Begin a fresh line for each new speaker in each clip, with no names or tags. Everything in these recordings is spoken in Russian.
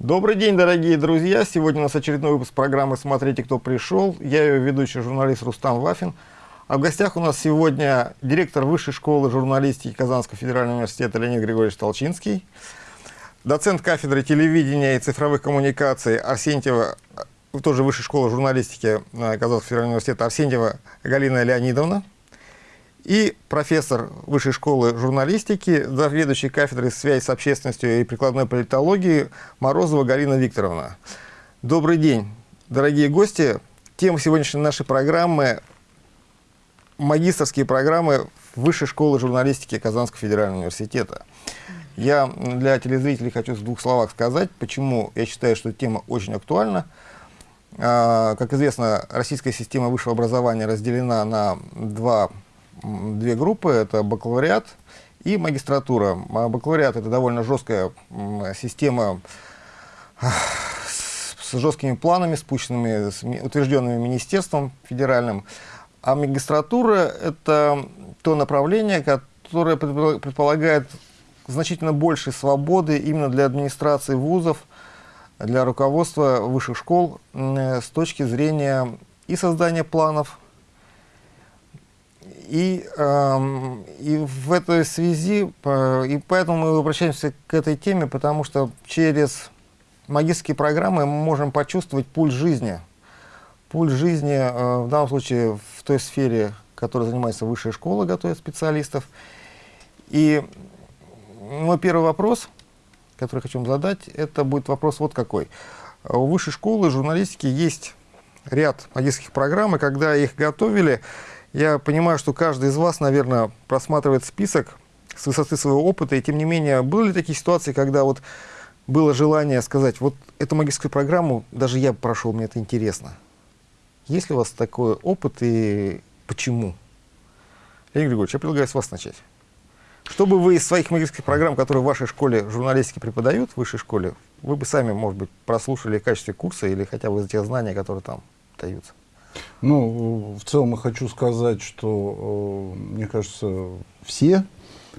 Добрый день, дорогие друзья! Сегодня у нас очередной выпуск программы «Смотрите, кто пришел». Я ее ведущий журналист Рустам Вафин. А в гостях у нас сегодня директор Высшей школы журналистики Казанского федерального университета Леонид Григорьевич Толчинский, доцент кафедры телевидения и цифровых коммуникаций Арсентьева, тоже Высшей школы журналистики э, Казанского федерального университета Арсентьева Галина Леонидовна, и профессор Высшей школы журналистики, заведующий кафедрой связи с общественностью и прикладной политологии Морозова Галина Викторовна. Добрый день, дорогие гости. Тема сегодняшней нашей программы – магистрские программы Высшей школы журналистики Казанского федерального университета. Я для телезрителей хочу в двух словах сказать, почему я считаю, что тема очень актуальна. А, как известно, российская система высшего образования разделена на два две группы, это бакалавриат и магистратура. А бакалавриат это довольно жесткая система с жесткими планами, спущенными, утвержденными министерством федеральным. А магистратура это то направление, которое предполагает значительно больше свободы именно для администрации вузов, для руководства высших школ с точки зрения и создания планов, и, э, и в этой связи, э, и поэтому мы обращаемся к этой теме, потому что через магистрские программы мы можем почувствовать пульс жизни. Пульс жизни, э, в данном случае, в той сфере, которой занимается высшая школа, готовит специалистов. И мой первый вопрос, который хочу вам задать, это будет вопрос вот какой. У высшей школы журналистики есть ряд магистрских программ, и когда их готовили, я понимаю, что каждый из вас, наверное, просматривает список с высоты своего опыта, и тем не менее, были ли такие ситуации, когда вот было желание сказать, вот эту магическую программу даже я прошел, мне это интересно. Есть ли у вас такой опыт и почему? Леонид Григорьевич, я предлагаю с вас начать. Что бы вы из своих магических программ, которые в вашей школе журналистики преподают, в высшей школе, вы бы сами, может быть, прослушали в качестве курса или хотя бы из тех знаний, которые там даются?
Ну, в целом я хочу сказать, что, э, мне кажется, все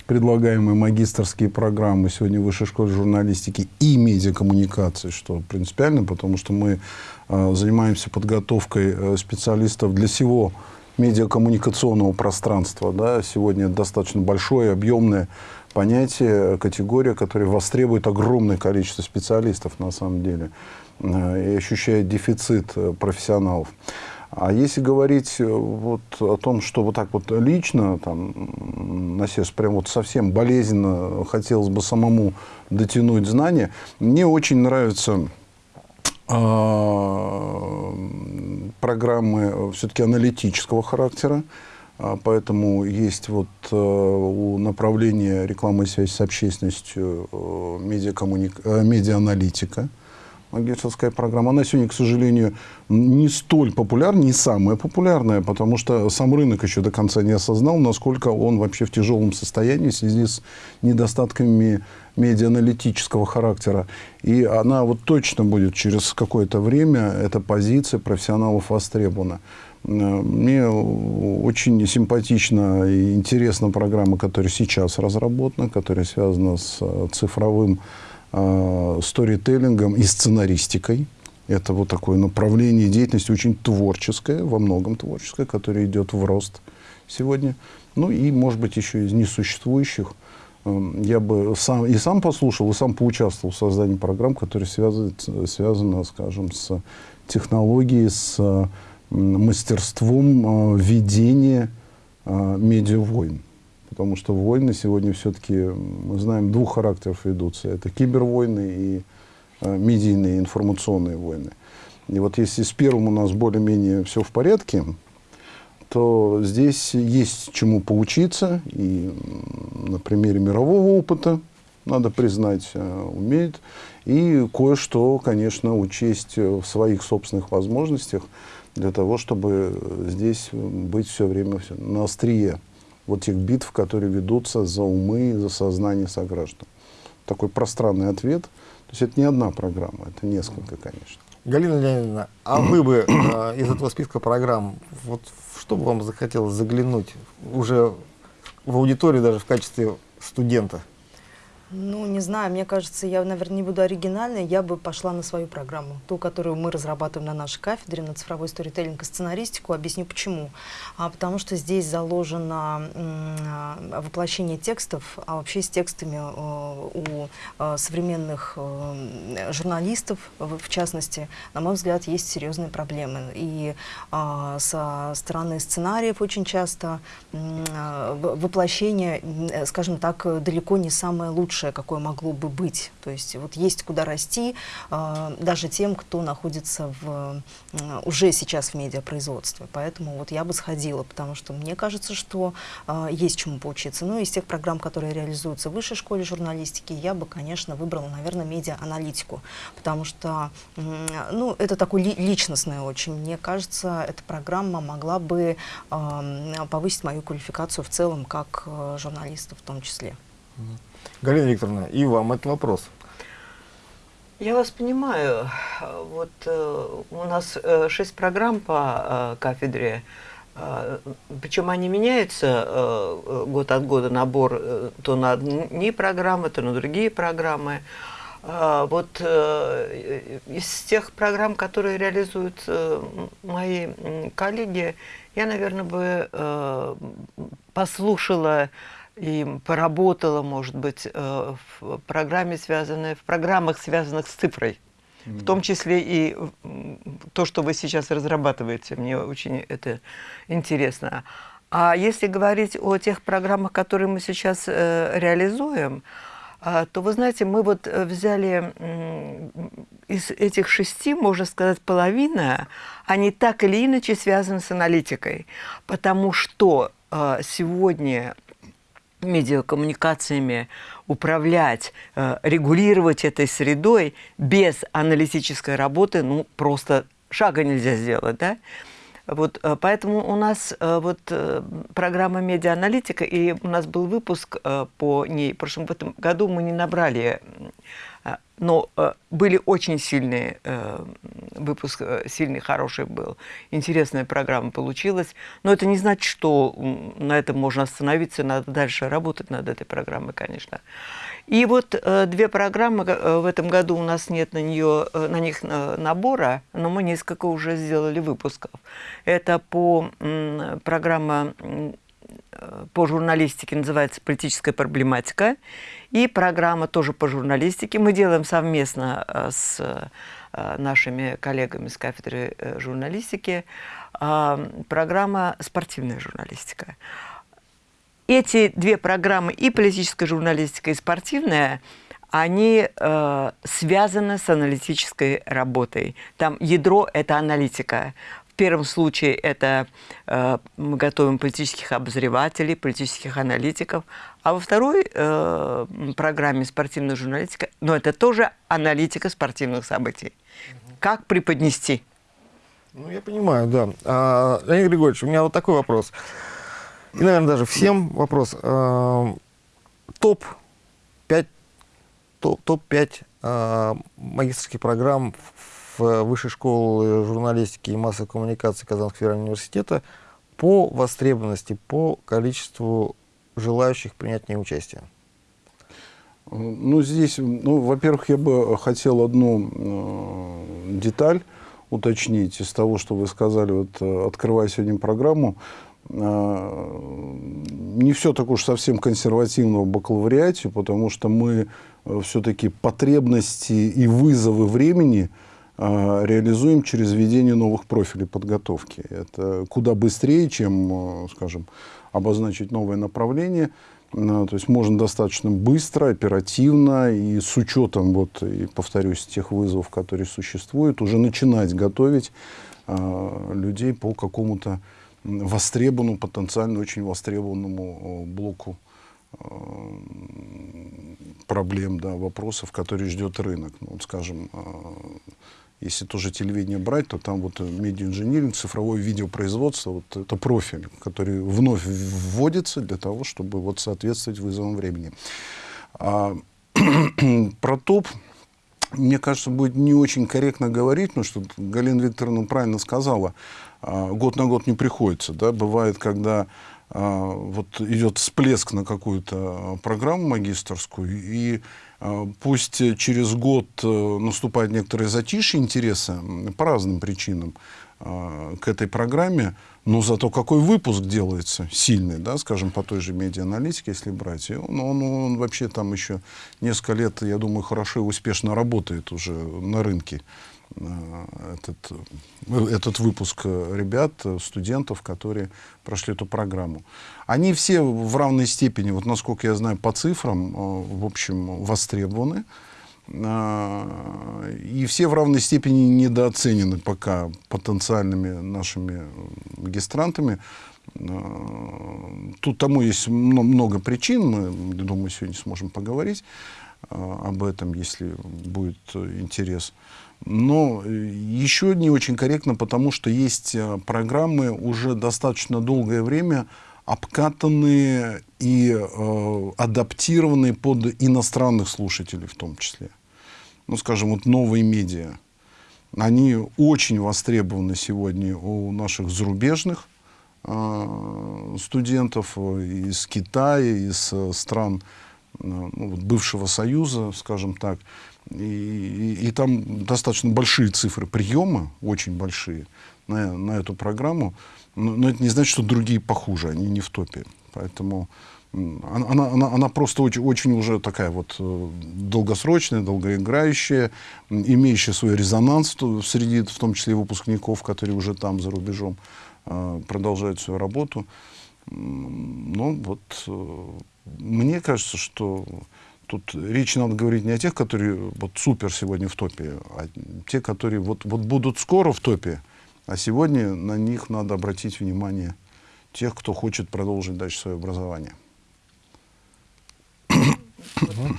предлагаемые магистрские программы сегодня в Высшей школе журналистики и медиакоммуникации, что принципиально, потому что мы э, занимаемся подготовкой э, специалистов для всего медиакоммуникационного пространства. Да? Сегодня достаточно большое, объемное понятие, категория, которая востребует огромное количество специалистов на самом деле и ощущает дефицит профессионалов. А если говорить э, вот о том, что вот так вот лично, там, на сердце прям вот совсем болезненно хотелось бы самому дотянуть знания, мне очень нравятся э, программы все-таки аналитического характера. А, поэтому есть вот э, у направления рекламы и связи с общественностью э, медиакоммуник... магистрская программа. Она сегодня, к сожалению, не столь популярна, не самая популярная, потому что сам рынок еще до конца не осознал, насколько он вообще в тяжелом состоянии в связи с недостатками медианалитического характера. И она вот точно будет через какое-то время, эта позиция профессионалов востребована. Мне очень симпатична и интересна программа, которая сейчас разработана, которая связана с цифровым э, сторителлингом и сценаристикой. Это вот такое направление деятельности очень творческое, во многом творческое, которое идет в рост сегодня. Ну и, может быть, еще из несуществующих. Э, я бы сам, и сам послушал, и сам поучаствовал в создании программ, которые связаны, связаны скажем, с технологией, с мастерством э, ведения э, медиавойн потому что войны сегодня все-таки, мы знаем, двух характеров ведутся. Это кибервойны и э, медийные информационные войны. И вот если с первым у нас более-менее все в порядке, то здесь есть чему поучиться. И на примере мирового опыта, надо признать, э, умеет. И кое-что, конечно, учесть в своих собственных возможностях для того, чтобы здесь быть все время на острие вот тех битв, которые ведутся за умы, за сознание сограждан. Такой пространный ответ. То есть это не одна программа, это несколько, конечно.
Галина Леонидовна, а вы бы э, из этого списка программ, вот что бы вам захотелось заглянуть уже в аудиторию даже в качестве студента?
Ну, не знаю, мне кажется, я, наверное, не буду оригинальной, я бы пошла на свою программу, ту, которую мы разрабатываем на нашей кафедре, на цифровой сторителлинг и сценаристику. Объясню почему. А, потому что здесь заложено а, воплощение текстов, а вообще с текстами а, у а, современных журналистов, в, частности, на мой взгляд, есть серьезные проблемы. И со стороны сценариев очень часто воплощение, скажем так, далеко не самое лучшее лучшее, какое могло бы быть. То есть вот есть куда расти э, даже тем, кто находится в, уже сейчас в медиапроизводстве. Поэтому вот я бы сходила, потому что мне кажется, что э, есть чему поучиться. Ну, из тех программ, которые реализуются в высшей школе журналистики, я бы, конечно, выбрала, наверное, медиа-аналитику, потому что, ну, это такой ли, личностное очень. Мне кажется, эта программа могла бы повысить мою квалификацию в целом, как э, журналиста в том числе.
Галина Викторовна, и вам этот вопрос.
Я вас понимаю. Вот э, у нас э, шесть программ по э, кафедре, э, причем они меняются э, год от года, набор э, то на одни программы, то на другие программы. Э, вот э, из тех программ, которые реализуют э, мои коллеги, я, наверное, бы э, послушала и поработала, может быть, э, в программе, связанной, в программах, связанных с цифрой. Mm -hmm. В том числе и то, что вы сейчас разрабатываете. Мне очень это интересно. А если говорить о тех программах, которые мы сейчас э, реализуем, э, то, вы знаете, мы вот взяли из этих шести, можно сказать, половина, они так или иначе связаны с аналитикой. Потому что сегодня медиакоммуникациями управлять, э, регулировать этой средой без аналитической работы, ну, просто шага нельзя сделать, да? Вот, э, поэтому у нас э, вот программа медиааналитика, и у нас был выпуск по ней, в прошлом в этом году мы не набрали но э, были очень сильные, э, выпуск э, сильный, хороший был, интересная программа получилась, но это не значит, что на этом можно остановиться, надо дальше работать над этой программой, конечно. И вот две программы, в этом году у нас нет на, нее, на них набора, но мы несколько уже сделали выпусков. Это по программа по журналистике называется «Политическая проблематика». И программа тоже по журналистике. Мы делаем совместно э, с э, нашими коллегами с кафедры э, журналистики программа «Спортивная журналистика». Эти две программы, и политическая журналистика, и спортивная, они связаны с аналитической работой. Там ядро – это аналитика первом случае это э, мы готовим политических обозревателей, политических аналитиков, а во второй э, программе спортивная журналистика, но это тоже аналитика спортивных событий. Как преподнести?
Ну, я понимаю, да. А, Леонид Григорьевич, у меня вот такой вопрос. И, наверное, даже всем вопрос. А, Топ-5 топ, топ а, магистрских программ Высшей школы журналистики и массовой коммуникации Казанского федерального университета по востребованности, по количеству желающих принять в ней участие?
Ну, здесь, ну, во-первых, я бы хотел одну э, деталь уточнить из того, что вы сказали, вот, э, открывая сегодня программу. Э, не все так уж совсем консервативно в бакалавриате, потому что мы э, все-таки потребности и вызовы времени – а, реализуем через введение новых профилей подготовки. Это куда быстрее, чем, э, скажем, обозначить новое направление. А, то есть можно достаточно быстро, оперативно и с учетом, вот, и повторюсь, тех вызовов, которые существуют, уже начинать готовить а, людей по какому-то востребованному, потенциально очень востребованному блоку проблем, да, вопросов, которые ждет рынок. Ну, вот, скажем, если тоже телевидение брать, то там вот медиа-инжиниринг, цифровое видеопроизводство, вот это профиль, который вновь вводится для того, чтобы вот соответствовать вызовам времени. А, про топ, мне кажется, будет не очень корректно говорить, потому что Галина Викторовна правильно сказала, а, год на год не приходится. Да? Бывает, когда вот идет всплеск на какую-то программу магистрскую, и пусть через год наступает некоторое затишье интереса по разным причинам к этой программе, но зато какой выпуск делается сильный, да, скажем, по той же медианалитике, если брать. И он, он, он вообще там еще несколько лет, я думаю, хорошо и успешно работает уже на рынке. Э, этот, э, этот выпуск ребят, студентов, которые прошли эту программу. Они все в равной степени, вот насколько я знаю по цифрам, э, в общем, востребованы. И все в равной степени недооценены пока потенциальными нашими магистрантами. Тут тому есть много причин, мы, думаю, сегодня сможем поговорить об этом, если будет интерес. Но еще не очень корректно, потому что есть программы уже достаточно долгое время, обкатанные и э, адаптированные под иностранных слушателей в том числе ну, скажем, вот новые медиа, они очень востребованы сегодня у наших зарубежных э, студентов из Китая, из э, стран э, ну, бывшего Союза, скажем так. И, и, и там достаточно большие цифры приема, очень большие, на, на эту программу. Но, но это не значит, что другие похуже, они не в топе. Поэтому она, она, она просто очень, очень уже такая вот э, долгосрочная, долгоиграющая, имеющая свой резонанс среди, в том числе выпускников, которые уже там, за рубежом, э, продолжают свою работу. Ну, вот э, мне кажется, что тут речь надо говорить не о тех, которые вот супер сегодня в топе, а те, которые вот, вот будут скоро в топе, а сегодня на них надо обратить внимание тех, кто хочет продолжить дальше свое образование.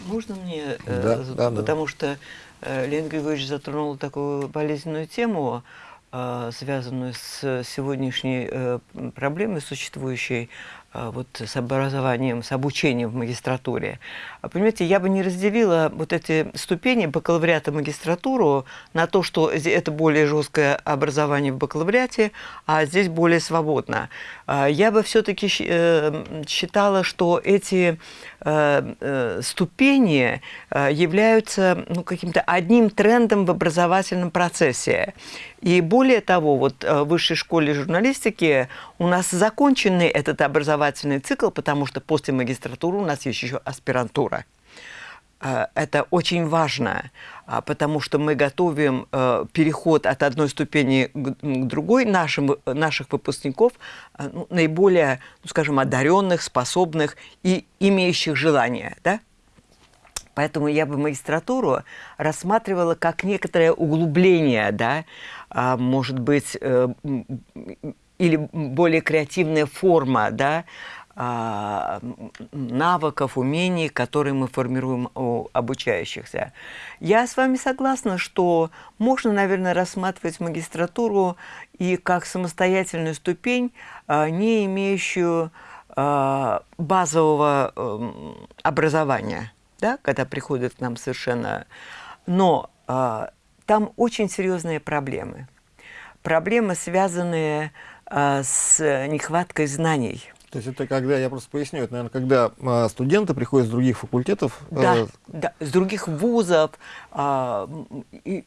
Можно мне, э, да, да, потому да. что э, Леонид Григорьевич затронул такую болезненную тему, э, связанную с сегодняшней э, проблемой существующей вот с образованием, с обучением в магистратуре. А, понимаете, я бы не разделила вот эти ступени бакалавриата магистратуру на то, что это более жесткое образование в бакалавриате, а здесь более свободно. А, я бы все-таки э, считала, что эти э, э, ступени являются ну, каким-то одним трендом в образовательном процессе. И более того, вот в высшей школе журналистики у нас законченный этот образовательный цикл, потому что после магистратуры у нас есть еще аспирантура. Э, это очень важно, а, потому что мы готовим э, переход от одной ступени к другой нашим, наших выпускников, э, ну, наиболее, ну, скажем, одаренных, способных и имеющих желание. Да? Поэтому я бы магистратуру рассматривала как некоторое углубление, да, а, может быть, или более креативная форма да, а, навыков, умений, которые мы формируем у обучающихся. Я с вами согласна, что можно, наверное, рассматривать магистратуру и как самостоятельную ступень, а, не имеющую а, базового эм, образования, да, когда приходят к нам совершенно... Но там очень серьезные проблемы. Проблемы, связанные а, с нехваткой знаний.
То есть это когда, я просто поясню, это, наверное, когда а, студенты приходят с других факультетов.
Да, э... да с других вузов, а, и,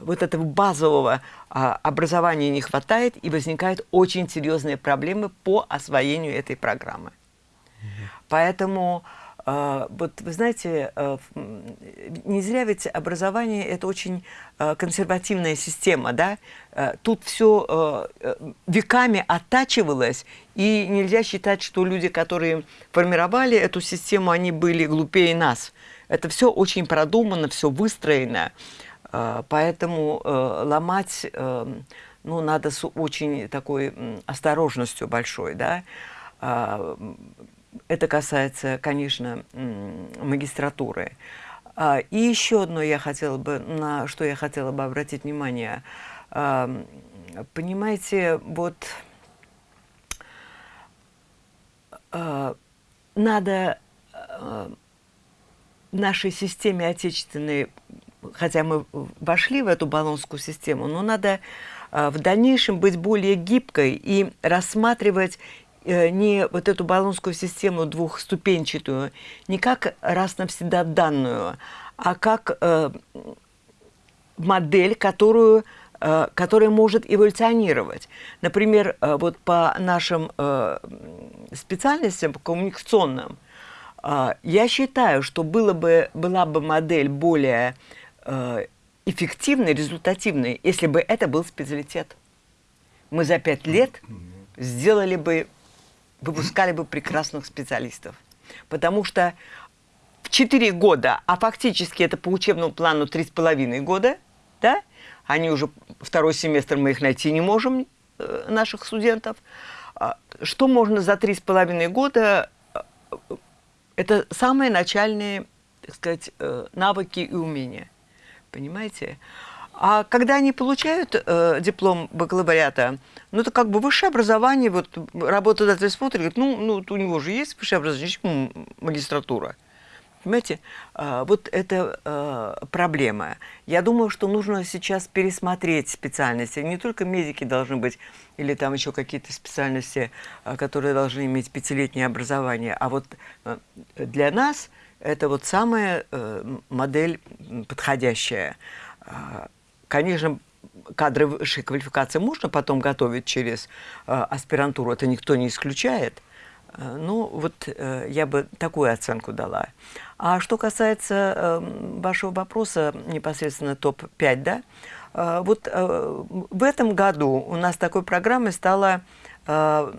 вот этого базового а, образования не хватает, и возникают очень серьезные проблемы по освоению этой программы. Поэтому вот вы знаете, а, не зря ведь образование – это очень а, консервативная система, да? Тут все веками оттачивалось, и нельзя считать, что люди, которые формировали эту систему, они были глупее нас. Это все очень продумано, все выстроено, поэтому ломать ну, надо с очень такой осторожностью большой, да? Это касается, конечно, магистратуры. А, и еще одно я хотела бы, на что я хотела бы обратить внимание. А, понимаете, вот а, надо нашей системе отечественной, хотя мы вошли в эту баллонскую систему, но надо в дальнейшем быть более гибкой и рассматривать не вот эту баллонскую систему двухступенчатую, не как раз навсегда данную, а как э, модель, которую, э, которая может эволюционировать. Например, э, вот по нашим э, специальностям, по коммуникационным, э, я считаю, что было бы, была бы модель более э, эффективной, результативной, если бы это был специалитет. Мы за пять лет сделали бы, выпускали бы прекрасных специалистов. Потому что в 4 года, а фактически это по учебному плану 3,5 года, да, они уже второй семестр мы их найти не можем, э, наших студентов. А, что можно за 3,5 года? Э, это самые начальные, так сказать, э, навыки и умения. Понимаете? А когда они получают э, диплом бакалавриата, ну, это как бы высшее образование, вот работодатель смотрит, говорит, ну, ну, у него же есть высшее образование, почему магистратура? Понимаете, а, вот это а, проблема. Я думаю, что нужно сейчас пересмотреть специальности. Не только медики должны быть, или там еще какие-то специальности, а, которые должны иметь пятилетнее образование. А вот для нас это вот самая модель подходящая. Конечно, кадры высшей квалификации можно потом готовить через аспирантуру, это никто не исключает. Ну, вот э, я бы такую оценку дала. А что касается э, вашего вопроса, непосредственно топ-5, да, э, вот э, в этом году у нас такой программой стала э,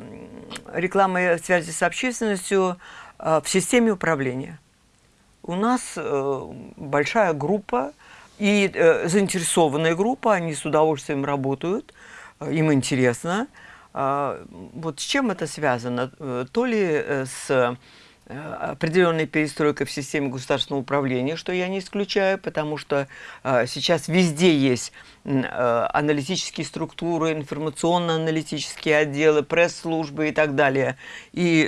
реклама связи с общественностью э, в системе управления. У нас э, большая группа и э, заинтересованная группа, они с удовольствием работают, э, им интересно. Э, вот с чем это связано? Э, то ли э, с Э, определенной перестройкой в системе государственного управления, что я не исключаю, потому что сейчас везде есть аналитические структуры, информационно-аналитические отделы, пресс-службы и так далее. И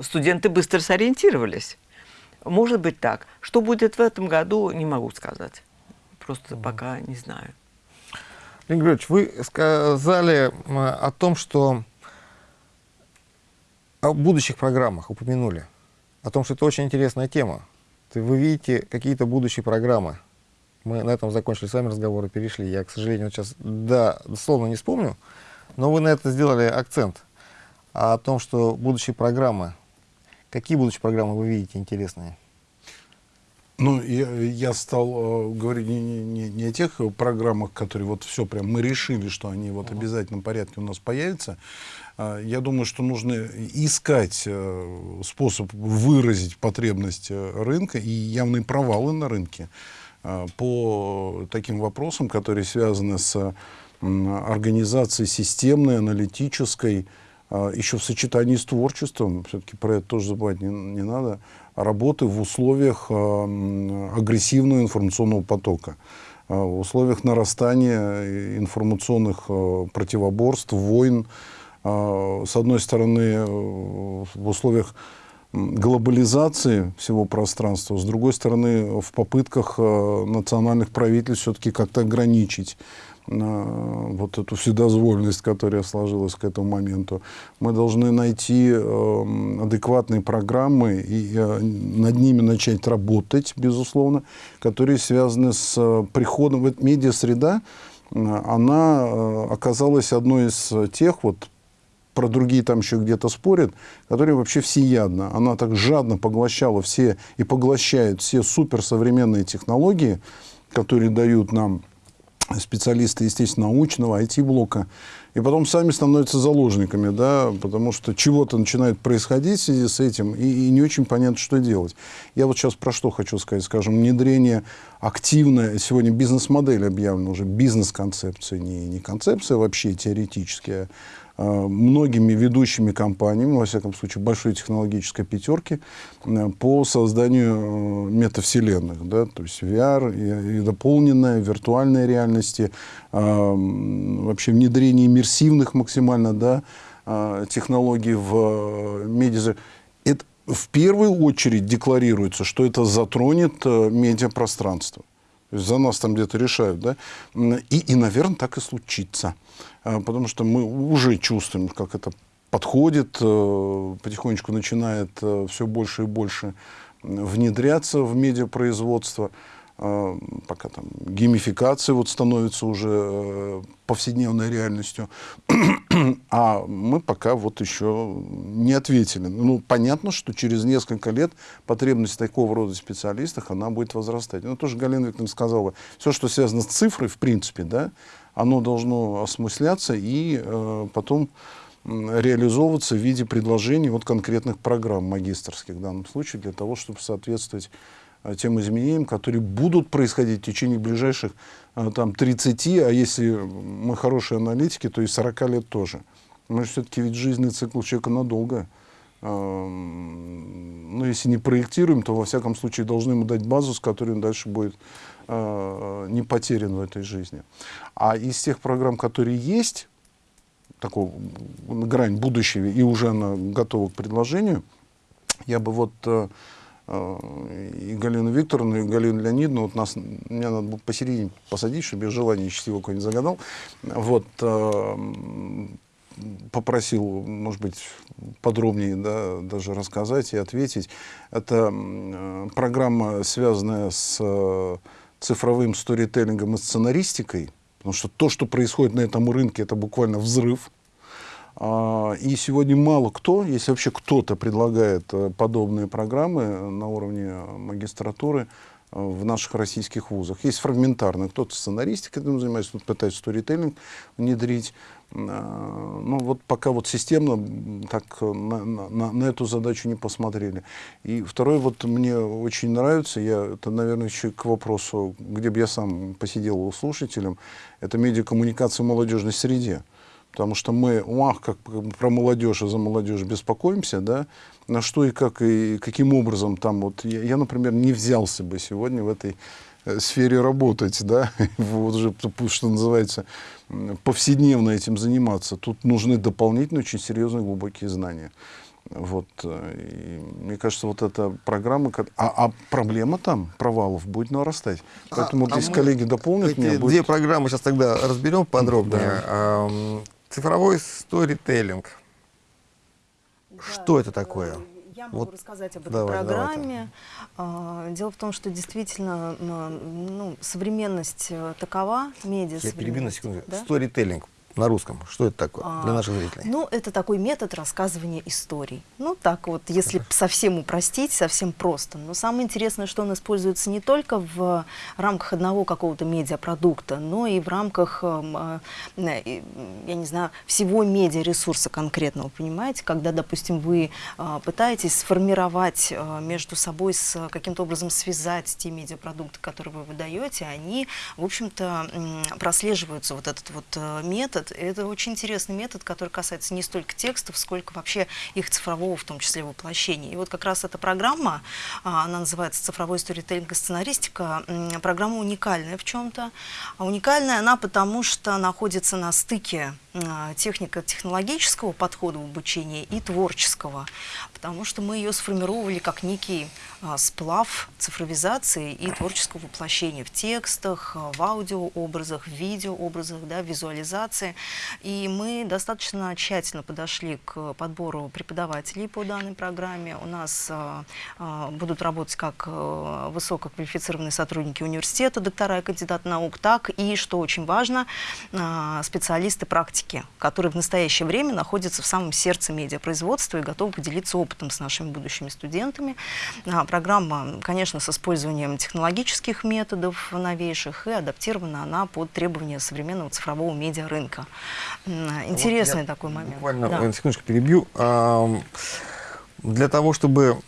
студенты быстро сориентировались. Может быть так. Что будет в этом году, не могу сказать. Просто mm. пока не знаю.
Леонид Григорьевич, вы сказали о том, что о будущих программах упомянули, о том, что это очень интересная тема. Вы видите какие-то будущие программы. Мы на этом закончили с вами разговор и перешли. Я, к сожалению, сейчас, да, дословно не вспомню, но вы на это сделали акцент. О том, что будущие программы, какие будущие программы вы видите интересные?
Ну, я, я стал э, говорить не, не, не о тех программах, которые вот все прям мы решили, что они вот в обязательном порядке у нас появятся. А, я думаю, что нужно искать э, способ выразить потребность э, рынка и явные провалы на рынке э, по таким вопросам, которые связаны с организацией системной, аналитической, еще в сочетании с творчеством, все-таки про это тоже забывать не, не надо, работы в условиях агрессивного информационного потока, в условиях нарастания информационных противоборств, войн, с одной стороны, в условиях глобализации всего пространства, с другой стороны, в попытках национальных правительств все-таки как-то ограничить вот эту вседозволенность, которая сложилась к этому моменту. Мы должны найти э, адекватные программы и э, над ними начать работать, безусловно, которые связаны с э, приходом. Вот медиа-среда, она оказалась одной из тех, вот про другие там еще где-то спорят, которые вообще всеядно. Она так жадно поглощала все и поглощает все суперсовременные технологии, которые дают нам специалисты, естественно, научного, IT-блока, и потом сами становятся заложниками, да, потому что чего-то начинает происходить в связи с этим, и, и не очень понятно, что делать. Я вот сейчас про что хочу сказать, скажем, внедрение активное, сегодня бизнес-модель объявлена уже, бизнес-концепция, не, не концепция вообще теоретическая, многими ведущими компаниями, во всяком случае, большой технологической пятерки, э, по созданию э, метавселенных, да, то есть VR и, и дополненная, виртуальной реальности, вообще внедрение иммерсивных максимально да, технологий в медиа. Это в первую очередь декларируется, что это затронет медиапространство. За нас там где-то решают, да? И, и, наверное, так и случится. Э, потому что мы уже чувствуем, как это подходит, э, потихонечку начинает э, все больше и больше внедряться в медиапроизводство. Э, пока там геймификация вот становится уже э, повседневной реальностью, а мы пока вот еще не ответили. Ну, понятно, что через несколько лет потребность такого рода специалистов, она будет возрастать. Ну, тоже Галина Викторовна сказала, все, что связано с цифрой, в принципе, да, оно должно осмысляться и э, потом реализовываться в виде предложений вот конкретных программ магистрских в данном случае, для того, чтобы соответствовать Э, тем изменениям, которые будут происходить в течение ближайших э, там, 30, а если мы хорошие аналитики, то и 40 лет тоже. Мы же все-таки ведь жизненный цикл человека надолго. Эм, ну, если не проектируем, то во всяком случае должны ему дать базу, с которой он дальше будет э, не потерян в этой жизни. А из тех программ, которые есть, такого грань будущего, и уже она готова к предложению, я бы вот и Галину Викторовну, и Галину Леонидовну, вот нас, меня надо посередине посадить, чтобы я желание счастливого какое-нибудь загадал. Вот, э, попросил, может быть, подробнее да, даже рассказать и ответить. Это э, программа, связанная с э, цифровым сторителлингом и сценаристикой, потому что то, что происходит на этом рынке, это буквально взрыв. А, и сегодня мало кто, если вообще кто-то предлагает э, подобные программы на уровне магистратуры в наших российских вузах. Есть фрагментарно, кто-то сценаристикой этим занимается, кто-то пытается сторителлинг внедрить. А, ну вот пока вот системно так на, на, на эту задачу не посмотрели. И второй вот мне очень нравится, я, это, наверное, еще к вопросу, где бы я сам посидел слушателем, это медиакоммуникация в молодежной среде потому что мы, ах, как про молодежь и за молодежь беспокоимся, да, на что и как, и каким образом там, вот, я, я например, не взялся бы сегодня в этой э, сфере работать, да, вот уже, что называется, повседневно этим заниматься. Тут нужны дополнительные, очень серьезные, глубокие знания. Вот, э, и мне кажется, вот эта программа, а, а проблема там провалов будет нарастать. Поэтому а, вот а коллеги дополнят
эти
меня,
будет... две программы сейчас тогда разберем подробнее. Да. Цифровой сторителлинг. Да, что это такое?
Могу вот. рассказать об этой Давай, программе. Давайте. Дело в том, что действительно ну, современность э, такова, медиа
Я перебью на секунду. Да? Сторителлинг на русском? Что это такое а, для наших зрителей?
Ну, это такой метод рассказывания историй. Ну, так вот, если совсем упростить, совсем просто. Но самое интересное, что он используется не только в рамках одного какого-то медиапродукта, но и в рамках, эм, э, я не знаю, всего медиаресурса конкретного, понимаете? Когда, допустим, вы э, пытаетесь сформировать э, между собой, с каким-то образом связать те медиапродукты, которые вы выдаете, они, в общем-то, прослеживаются вот этот вот метод, Это очень интересный метод, который касается не столько текстов, сколько вообще их цифрового, в том числе, воплощения. И вот как раз эта программа, а, она называется «Цифровой сторителлинг и сценаристика», программа уникальная в чем-то. А уникальная она потому, что находится на стыке а, технико-технологического подхода в обучении и творческого, потому что мы ее сформировали как некий а, сплав цифровизации и творческого воплощения в текстах, а, в аудиообразах, в видеообразах, да, визуализации. И мы достаточно тщательно подошли к подбору преподавателей по данной программе. У нас а, а, будут работать как а, высококвалифицированные сотрудники университета, доктора и кандидаты наук, так и, что очень важно, специалисты практики, которые в настоящее время находятся в самом сердце медиапроизводства и готовы поделиться опытом с нашими будущими студентами. А, программа, конечно, с использованием технологических методов новейших, и адаптирована она под требования современного цифрового медиарынка. Интересный вот такой момент.
Буквально, да. секундочку перебью. Для того, чтобы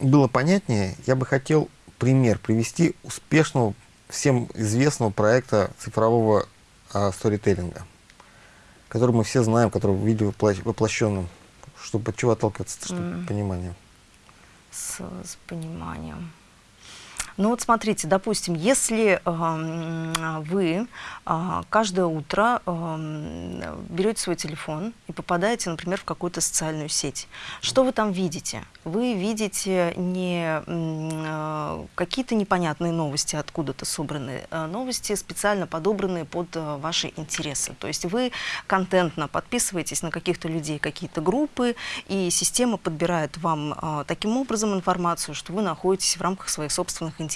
было понятнее, я бы хотел пример привести успешного, всем известного проекта цифрового а, сторителлинга, который мы все знаем, который в виде воплощенном, чтобы от чего отталкиваться, чтобы mm. понимание
с, с пониманием. Ну вот смотрите, допустим, если вы э, каждое утро берете свой телефон и попадаете, например, в какую-то социальную сеть, что вы там видите? Вы видите не э, какие-то непонятные новости, откуда-то собранные э, новости, специально подобранные под ваши интересы. То есть вы контентно подписываетесь на каких-то людей, какие-то группы, и система подбирает вам таким образом информацию, что вы находитесь в рамках своих собственных интересов.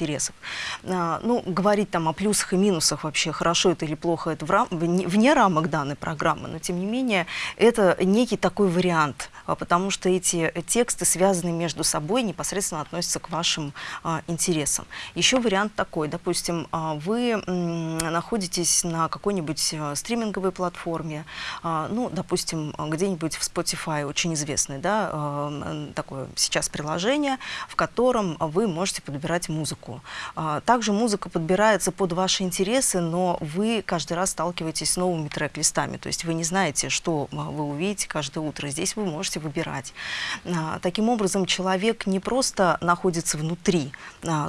Э, ну, говорить там о плюсах и минусах вообще, хорошо это или плохо, это в рам вне, рамок данной программы, но тем не менее это некий такой вариант, э, потому что эти тексты связаны между собой, непосредственно относятся к вашим э, интересам. Еще вариант такой, допустим, вы находитесь на какой-нибудь э, стриминговой платформе, ну, допустим, где-нибудь в Spotify, очень известный, да, э, такое сейчас приложение, в котором вы можете подбирать музыку. А, Также музыка подбирается под ваши интересы, но вы каждый раз сталкиваетесь с новыми трек-листами, то есть вы не знаете, что а, вы увидите каждое утро. Здесь вы можете выбирать. А, Таким образом, человек не просто находится внутри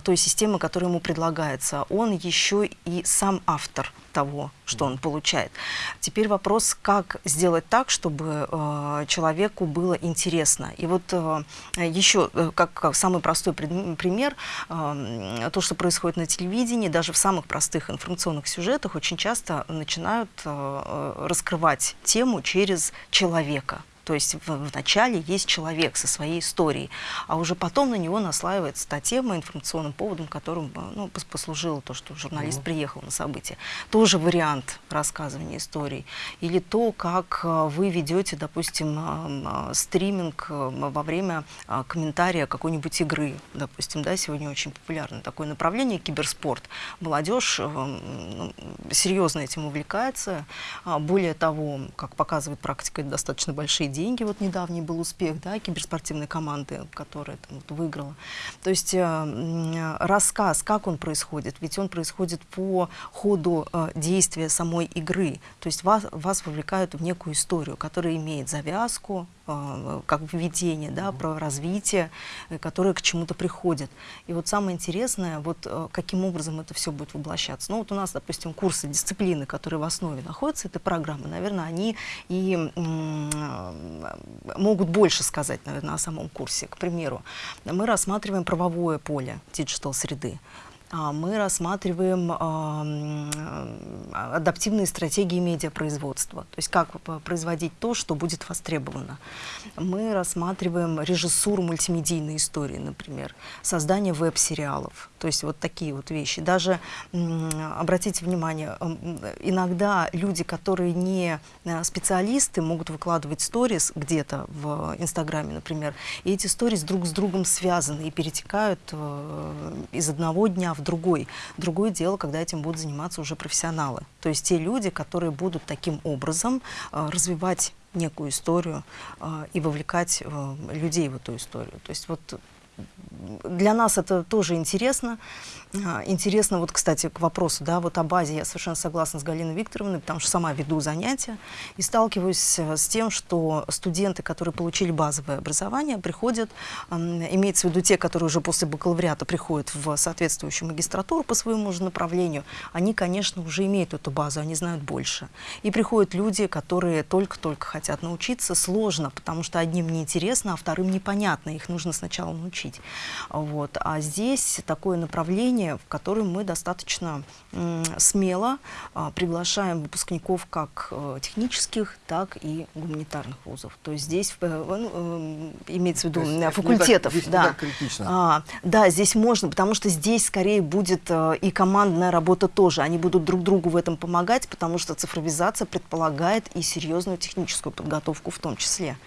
той системы, которая ему предлагается, он еще и сам автор того, что он получает. Теперь вопрос, как сделать так, чтобы э, человеку было интересно. И вот э, еще, как, как самый простой пример, э, то, что происходит на телевидении, даже в самых простых информационных сюжетах, очень часто начинают э, э, раскрывать тему через человека. То есть в, в начале есть человек со своей историей, а уже потом на него наслаивается та тема информационным поводом, которым э, ну, пос- послужило то, что журналист приехал на событие. Тоже вариант рассказывания историй. Или то, как э, вы ведете, допустим, э, стриминг во время комментария какой-нибудь игры. Допустим, да, сегодня очень популярно такое направление киберспорт. Молодежь ну, серьезно этим увлекается. А, Более того, как показывает практика, это достаточно большие деньги. Вот недавний был успех да, киберспортивной команды, которая там, вот, выиграла. То есть э, рассказ, как он происходит, ведь он происходит по ходу э, действия самой игры. То есть вас, вас вовлекают в некую историю, которая имеет завязку, как введение, да, про развитие, э, которое к чему-то приходит. И вот самое интересное, вот э, каким образом это все будет воплощаться. Ну вот у нас, допустим, курсы дисциплины, которые в основе находятся этой программы, наверное, они и могут больше сказать, наверное, о самом курсе. К примеру, мы рассматриваем правовое поле диджитал-среды. А, Мы рассматриваем адаптивные стратегии медиапроизводства, то есть как п- производить то, что будет востребовано. Мы рассматриваем режиссуру мультимедийной истории, например, создание веб-сериалов, то есть вот такие вот вещи. Даже, обратите внимание, м, иногда люди, которые не э, специалисты, могут выкладывать сторис где-то в Инстаграме, например, и эти сторис друг с другом связаны и перетекают э, из одного дня в другой. Другое дело, когда этим будут заниматься уже профессионалы. То есть те люди, которые будут таким образом э, развивать некую историю э, и вовлекать э, людей в эту историю. То есть вот для нас это тоже интересно. А, Интересно, вот, кстати, к вопросу, да, вот о базе я совершенно согласна с Галиной Викторовной, потому что сама веду занятия и сталкиваюсь э, с тем, что студенты, которые получили базовое образование, приходят, имеется в виду те, которые уже после бакалавриата приходят в соответствующую магистратуру по своему же направлению, они, конечно, уже имеют эту базу, они знают больше. И приходят люди, которые только-только хотят научиться, сложно, потому что одним неинтересно, а вторым непонятно, их нужно сначала научить. Вот. А здесь такое направление, в котором мы достаточно смело а, приглашаем выпускников как э, технических, так и гуманитарных вузов. То есть здесь э, ну, э, имеется в виду
То есть
э,
не так-
факультетов.
здесь не
да.
так критично.
А, да, здесь можно, потому что здесь скорее будет и командная работа тоже. Они будут друг другу в этом помогать, потому что цифровизация предполагает и серьезную техническую подготовку в том числе.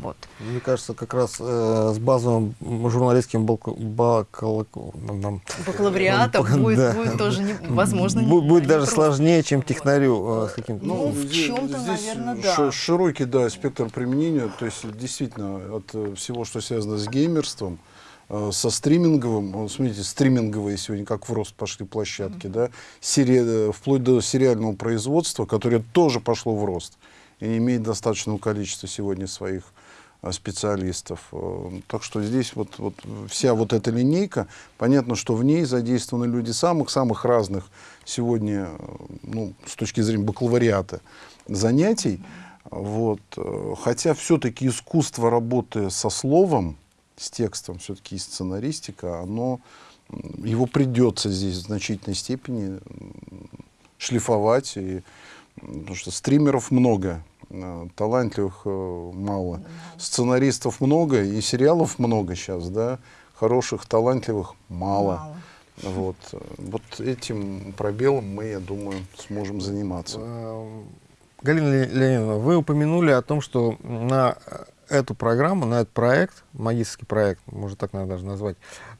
Вот.
Мне кажется, как раз э, с базовым журналистским балко- бакала- нам-
Бакалавриатом
Да.
будет, будет тоже не, возможно
Бу-
не-
будет
не
даже
просто.
сложнее, чем технарю э, с каким-то.
Ну, в
здесь-
чём-то,
здесь
наверное, да.
Широкий, да, спектр применения. То есть, действительно, от э, всего, что связано с геймерством, э, со стриминговым, смотрите, стриминговые сегодня как в рост пошли площадки, да, сери- э, вплоть до сериального производства, которое тоже пошло в рост и имеет достаточное количество сегодня своих э, специалистов. Так что здесь вот, вот вся вот эта линейка, понятно, что в ней задействованы люди самых-самых разных сегодня, ну, с точки зрения бакалавриата, занятий. Вот. Хотя все-таки искусство работы со словом, с текстом, все-таки и сценаристика, оно, его придется здесь в значительной степени шлифовать. И, потому что стримеров много, э, талантливых э, мало, сценаристов много и сериалов много сейчас, да, хороших, талантливых мало. мало. Вот. вот этим пробелом мы, я думаю, сможем заниматься. Э,
Галина Леонидовна, вы упомянули о том, что на эту программу, на этот проект, магический проект, можно так наверное, даже назвать,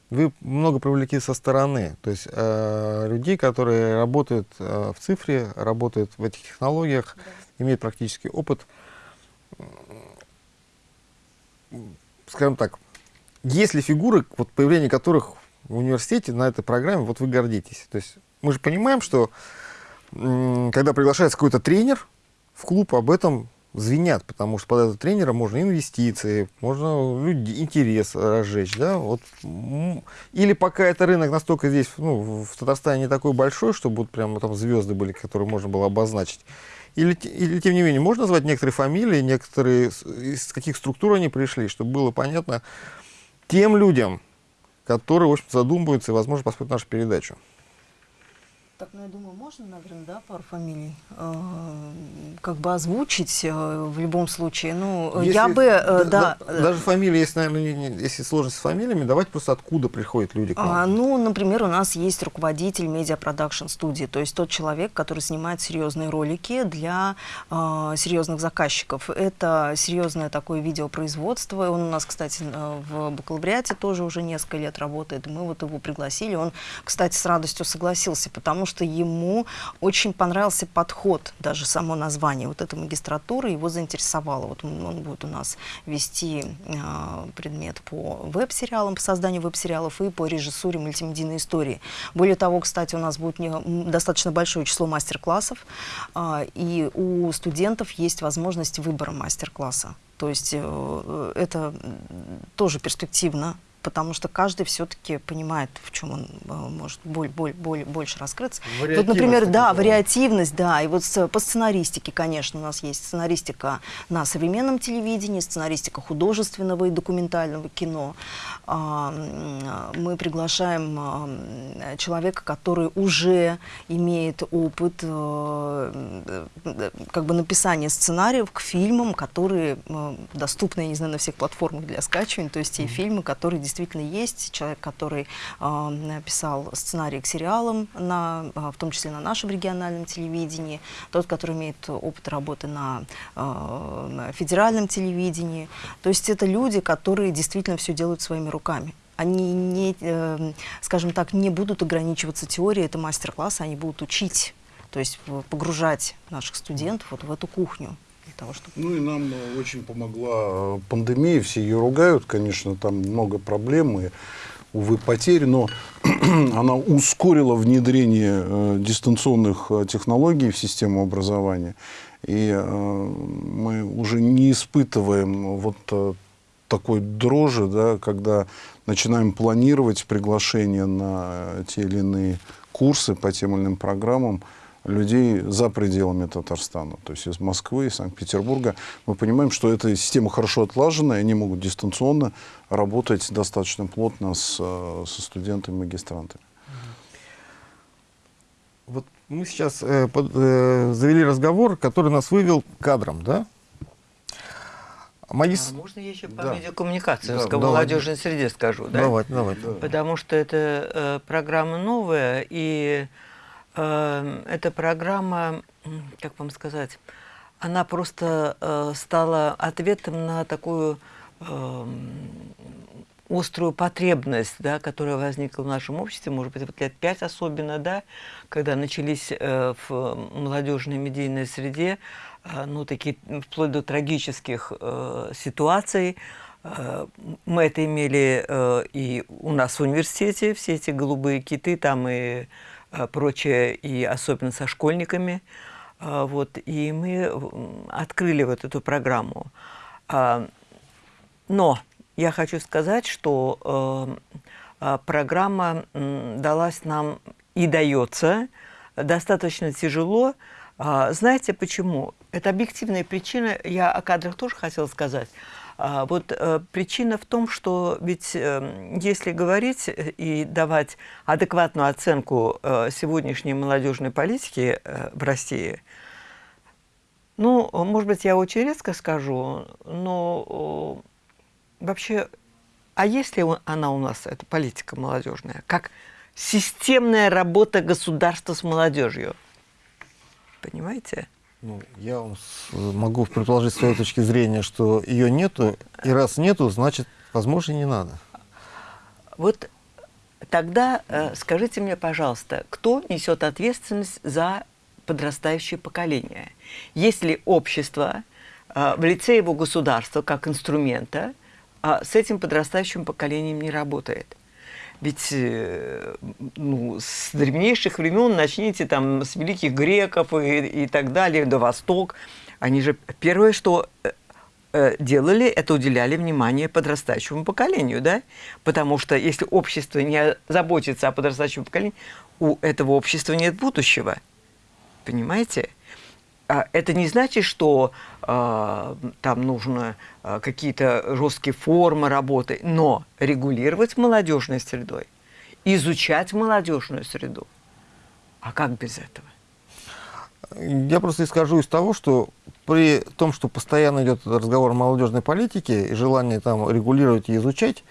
вы много привлекли со стороны, то есть э, людей, которые работают э, в цифре, работают в этих технологиях, да. имеют практический опыт. Скажем так, есть ли фигуры, вот появление которых в университете на этой программе, вот вы гордитесь? То есть мы же понимаем, что когда приглашается какой-то тренер в клуб, об этом звенят, потому что под этот тренера можно инвестиции, можно люди, интерес разжечь, да, вот. Или пока это рынок настолько здесь, ну, в Татарстане не такой большой, чтобы вот прямо там звезды были, которые можно было обозначить. Или, или, тем не менее, можно назвать некоторые фамилии, некоторые, из каких структур они пришли, чтобы было понятно тем людям, которые, в общем, задумываются и, возможно, посмотрят нашу передачу.
Так, ну, я думаю, можно, наверное, да, пару фамилий э, как бы озвучить э, в любом случае. Ну, если, я бы, э, да,
да... Даже фамилии, если, наверное, не, если сложность с фамилиями, давайте просто откуда приходят люди к нам.
А, ну, например, у нас есть руководитель медиапродакшн студии, то есть тот человек, который снимает серьезные ролики для э, серьезных заказчиков. Это серьезное такое видеопроизводство. Он у нас, кстати, э, в бакалавриате тоже уже несколько лет работает. Мы вот его пригласили. Он, кстати, с радостью согласился, потому что ему очень понравился подход, даже само название вот этой магистратуры его заинтересовало. Вот он, будет у нас вести э, предмет по веб-сериалам, по созданию веб-сериалов и по режиссуре мультимедийной истории. Более того, кстати, у нас будет не, достаточно большое число мастер-классов, э, и у студентов есть возможность выбора мастер-класса. То есть э, это тоже перспективно потому что каждый все-таки понимает, в чем он э, может боль, боль, боль, больше раскрыться. Вот, например, да, вариативность, да, и вот по сценаристике, конечно, у нас есть сценаристика на современном телевидении, сценаристика художественного и документального кино. А, мы приглашаем а, человека, который уже имеет опыт э, как бы написания сценариев к фильмам, которые э, доступны, я не знаю, на всех платформах для скачивания, то есть те фильмы, которые действительно есть, человек, который э, написал сценарий к сериалам, на, э, в том числе на нашем региональном телевидении, тот, который имеет опыт работы на э, федеральном телевидении. То есть это люди, которые действительно все делают своими руками. Они не, э, скажем так, не будут ограничиваться теорией, это мастер-класс, они будут учить, то есть погружать наших студентов вот в эту кухню
того, чтобы... Ну и нам э, очень помогла э, пандемия, все ее ругают, конечно, там много проблем и, увы, потерь, но она ускорила внедрение э, дистанционных э, технологий в систему образования. И э, мы уже не испытываем вот э, такой дрожи, да, когда начинаем планировать приглашение на те или иные курсы по тем или иным программам, людей за пределами Татарстана, то есть из Москвы, из Санкт-Петербурга. Мы понимаем, что эта система хорошо отлажена, и они могут дистанционно работать достаточно плотно с, со студентами и магистрантами.
Вот мы сейчас э, под, э, завели разговор, который нас вывел кадром, да?
Магис... А можно я еще по да. медиакоммуникации да, в молодежной среде скажу? Да?
Давайте, давайте.
Потому что это э, программа новая, и эта программа, как вам сказать, она просто э, стала ответом на такую эм, острую потребность, да, которая возникла в нашем обществе, может быть, вот лет пять особенно, да, когда начались э, в молодежной медийной среде, э, ну, такие, вплоть до трагических э, ситуаций, э, мы это имели э, и у нас в университете, все эти голубые киты там и прочее, и особенно со школьниками. Э, вот, и мы открыли вот эту программу. А, Но я хочу сказать, что э, программа э, далась нам и дается достаточно тяжело. Э, знаете почему? Это объективная причина. Я о кадрах тоже хотела сказать. А, вот э, причина в том, что ведь э, если говорить и давать адекватную оценку э, сегодняшней молодежной политики в России, ну, может быть, я очень резко скажу, но вообще, а есть ли она у нас, эта политика молодежная, как системная работа государства с молодежью? Понимаете?
Ну, я вам могу предположить с своей точки зрения, что ее нету, и раз нету, значит, возможно, не надо.
Вот тогда э, скажите мне, пожалуйста, кто несет ответственность за подрастающее поколение? Если общество э, в лице его государства как инструмента э, с этим подрастающим поколением не работает? Ведь э, ну, с древнейших времен начните там с великих греков и, и так далее, до Восток. Они же первое, что э, э, делали, это уделяли внимание подрастающему поколению, да? Потому что если общество не заботится о подрастающем поколении, у этого общества нет будущего. Понимаете? А это не значит, что э, там нужно э, какие-то жесткие формы работы, но регулировать молодежной средой, изучать молодежную среду. А как без этого?
Я просто исхожу из того, что при том, что постоянно идет разговор о молодежной политике и желание там регулировать и изучать,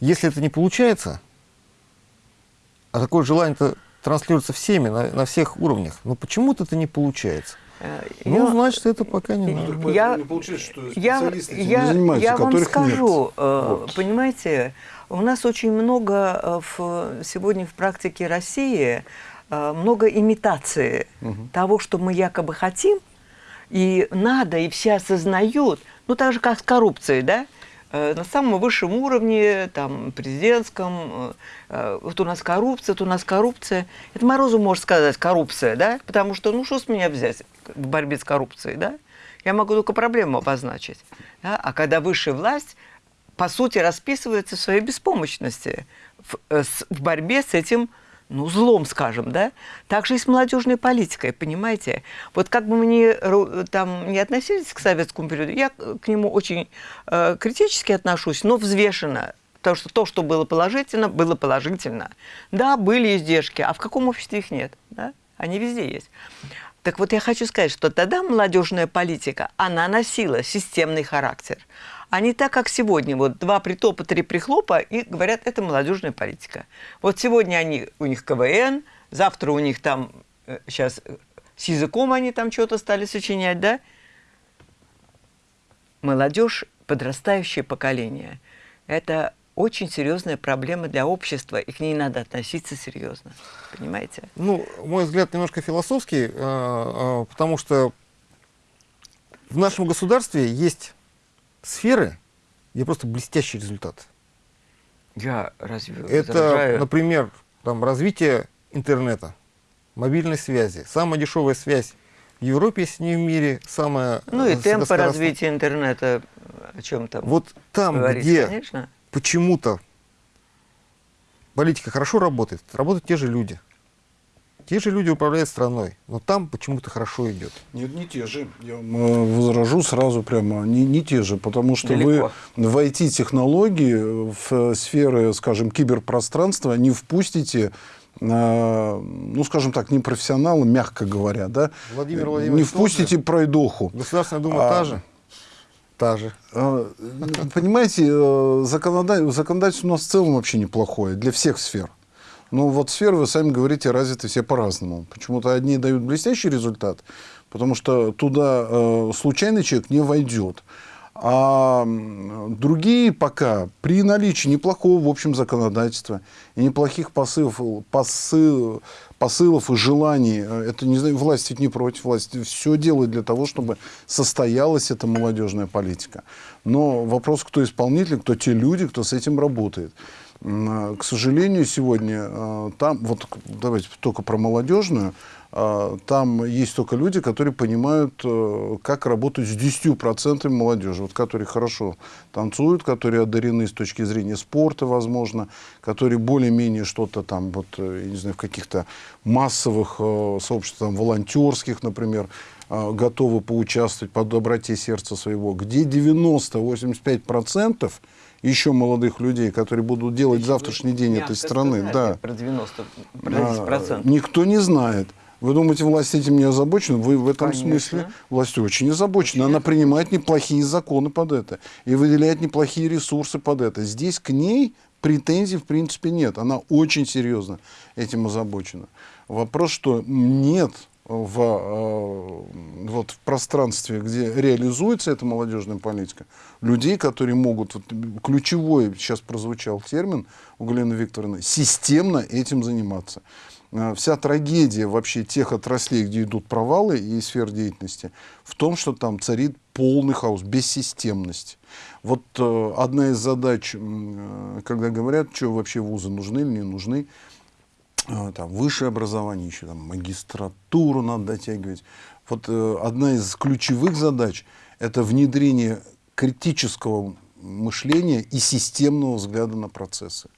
если это не получается, а такое желание-то транслируется всеми, на, на всех уровнях, но почему-то это не получается. Э, ну, я, значит, это пока не надо.
Я, я, я, я вам скажу, нет. Э, вот. понимаете, у нас очень много э, в, сегодня в практике России много имитации угу. того, что мы якобы хотим, и надо, и все осознают, ну так же, как с коррупцией, да? Э, на самом высшем уровне, там, президентском, э, э, вот у нас коррупция, вот у нас коррупция. Это Морозу может сказать коррупция, да? Потому что, ну, что с меня взять в борьбе с коррупцией, да? Я могу только проблему обозначить. Да? А когда высшая власть, по сути, расписывается в своей беспомощности в, в борьбе с этим ну, злом, скажем, да? Так же и с молодежной политикой, понимаете? Вот как бы мы ни, там, не относились к советскому периоду, я к нему очень э, критически отношусь, но взвешенно. Потому что то, что было положительно, было положительно. Да, были издержки, а в каком обществе их нет? Да? Они везде есть. Так вот, я хочу сказать, что тогда молодежная политика, она носила системный характер а не так, как сегодня. Вот два притопа, три прихлопа, и говорят, это молодежная политика. Вот сегодня они, у них КВН, завтра у них там, сейчас э, с языком они там что-то стали сочинять, да? Молодежь, подрастающее поколение, это очень серьезная проблема для общества, и к ней надо относиться серьезно. Понимаете?
Ну, мой взгляд немножко философский, э, э, потому что в нашем государстве есть сферы, где просто блестящий результат.
Я разве
Это, возражаю? например, там, развитие интернета, мобильной связи. Самая дешевая связь в Европе, если не в мире, самая
Ну и темпы развития интернета, о чем там
Вот там, где почему-то политика хорошо работает, работают те же люди. Те же люди управляют страной, но там почему-то хорошо идет.
Нет, не те же. Я э, возражу сразу прямо. Не, не те же, потому что Далеко. вы в IT-технологии, в сферы, скажем, киберпространства не впустите ну, скажем так, не профессионалы, мягко говоря, да,
Владимир Владимирович,
не впустите пройдоху.
Государственная Дума а, та же? Та же.
Понимаете, э, законодательство у нас в целом вообще неплохое для всех сфер. Ну, вот сферы, вы сами говорите, развиты все по-разному. Почему-то одни дают блестящий результат, потому что туда э, случайный человек не войдет. А другие пока при наличии неплохого в общем законодательства и неплохих посылов, посыл, посылов и желаний, э, это не знаю, власть ведь не против власти, все делает для того, чтобы состоялась эта молодежная политика. Но вопрос, кто исполнитель, кто те люди, кто с этим работает. К сожалению, сегодня э, там, вот давайте только про молодежную, а, там есть только люди, которые понимают, э, как работать с 10% молодежи, вот, которые хорошо танцуют, которые одарены с точки зрения спорта, возможно, которые более-менее что-то там, вот, э, я не знаю, в каких-то массовых э, сообществах, там, волонтерских, например, готовы поучаствовать по доброте сердца своего, где 90-85% еще молодых людей, которые будут делать завтрашний день этой страны. Да.
Про 90%. Про
Никто не знает. Вы думаете, власть этим не озабочена? Вы в этом
Конечно.
смысле власть очень озабочена. Она принимает неплохие законы под это и выделяет неплохие ресурсы под это. Здесь к ней претензий в принципе нет. Она очень серьезно этим озабочена. Вопрос, что нет в, э, вот, в пространстве, где реализуется эта молодежная политика, людей, которые могут, вот, ключевой сейчас прозвучал термин у Галины Викторовны, системно этим заниматься. Э, вся трагедия вообще тех отраслей, где идут провалы и сфер деятельности, в том, что там царит полный хаос, бессистемность. Вот э, одна из задач, когда говорят, что вообще вузы нужны или не нужны, там, высшее образование, еще там, магистратуру надо дотягивать. Вот э, одна из ключевых задач – это внедрение критического мышления и системного взгляда на процессы.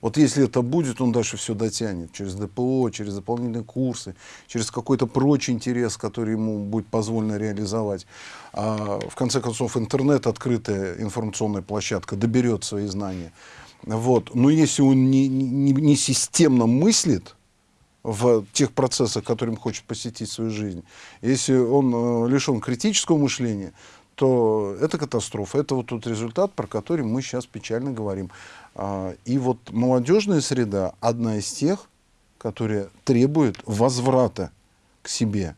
Вот если это будет, он дальше все дотянет через ДПО, через дополнительные курсы, через какой-то прочий интерес, который ему будет позволено реализовать. А, в конце концов, интернет, открытая информационная площадка, доберет свои знания. Вот. Но если он не, не, не системно мыслит, в тех процессах, которым хочет посетить свою жизнь. Если он э, лишен критического мышления, то это катастрофа. Это вот тот результат, про который мы сейчас печально говорим. А, и вот молодежная среда одна из тех, которая требует возврата к себе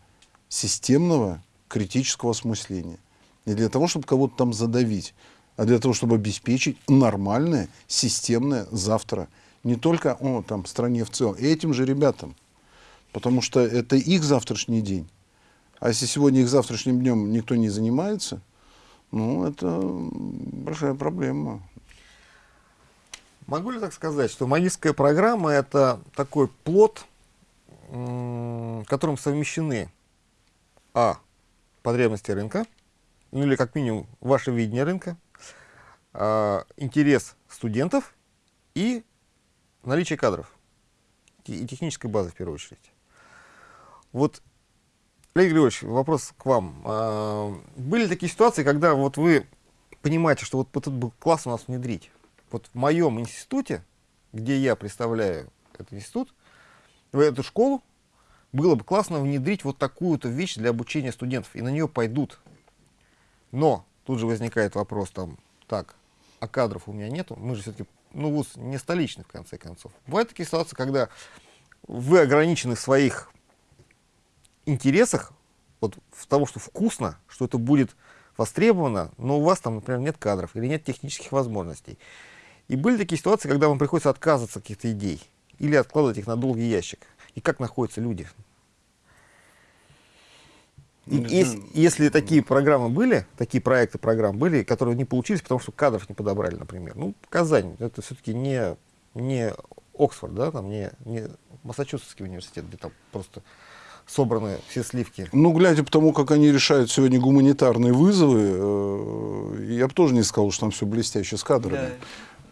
системного критического осмысления. Не для того, чтобы кого-то там задавить, а для того, чтобы обеспечить нормальное, системное завтра. Не только о, там, стране в целом, этим же ребятам. Потому что это их завтрашний день. А если сегодня их завтрашним днем никто не занимается, ну, это большая проблема.
Могу ли так сказать, что магистрская программа – это такой плод, в котором совмещены а. потребности рынка, ну или как минимум ваше видение рынка, интерес студентов и наличие кадров и технической базы в первую очередь. Вот, Олег Григорьевич, вопрос к вам. А, были такие ситуации, когда вот вы понимаете, что вот этот был класс у нас внедрить, вот в моем институте, где я представляю этот институт, в эту школу, было бы классно внедрить вот такую-то вещь для обучения студентов, и на нее пойдут. Но тут же возникает вопрос там, так, а кадров у меня нету, мы же все-таки, ну, вуз не столичный, в конце концов. Бывают такие ситуации, когда вы ограничены в своих интересах, вот в того, что вкусно, что это будет востребовано, но у вас там, например, нет кадров или нет технических возможностей. И были такие ситуации, когда вам приходится отказываться от каких-то идей или откладывать их на долгий ящик. И как находятся люди? И, если, если такие программы были, такие проекты программ были, которые не получились, потому что кадров не подобрали, например. Ну, Казань, это все-таки не, не Оксфорд, да, там не, не Массачусетский университет, где там просто собраны все сливки.
Ну, глядя по тому, как они решают сегодня гуманитарные вызовы, э, я бы тоже не сказал, что там все блестяще с кадрами. Да.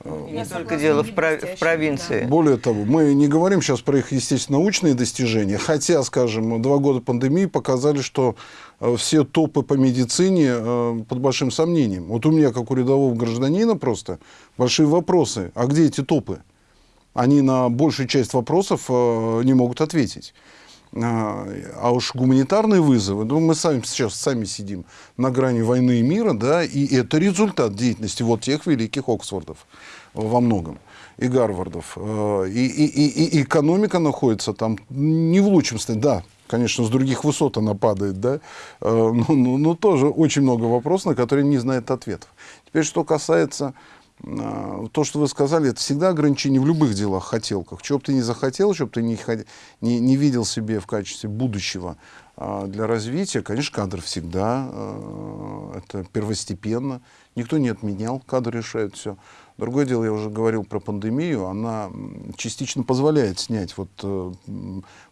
Не только дело в, пров... в провинции.
Да. Более того, мы не говорим сейчас про их, естественно, научные достижения, хотя, скажем, два года пандемии показали, что э, все топы по медицине э, под большим сомнением. Вот у меня, как у рядового гражданина, просто большие вопросы. А где эти топы? Они на большую часть вопросов э, не могут ответить. А, а уж гуманитарные вызовы, ну, мы сами сейчас сами сидим на грани войны и мира, да, и это результат деятельности вот тех великих Оксфордов во многом и Гарвардов. А, и, и, и, и экономика находится там не в лучшем состоянии, да, конечно, с других высот она падает, да, а, но, но, но тоже очень много вопросов, на которые не знает ответов. Теперь, что касается то, что вы сказали, это всегда ограничение в любых делах, хотелках. Чего бы ты не захотел, чего бы ты не, не, не видел себе в качестве будущего, а, для развития, конечно, кадр всегда, э, это первостепенно. Никто не отменял, кадр решает все. Другое дело, я уже говорил про пандемию, она частично позволяет снять вот э,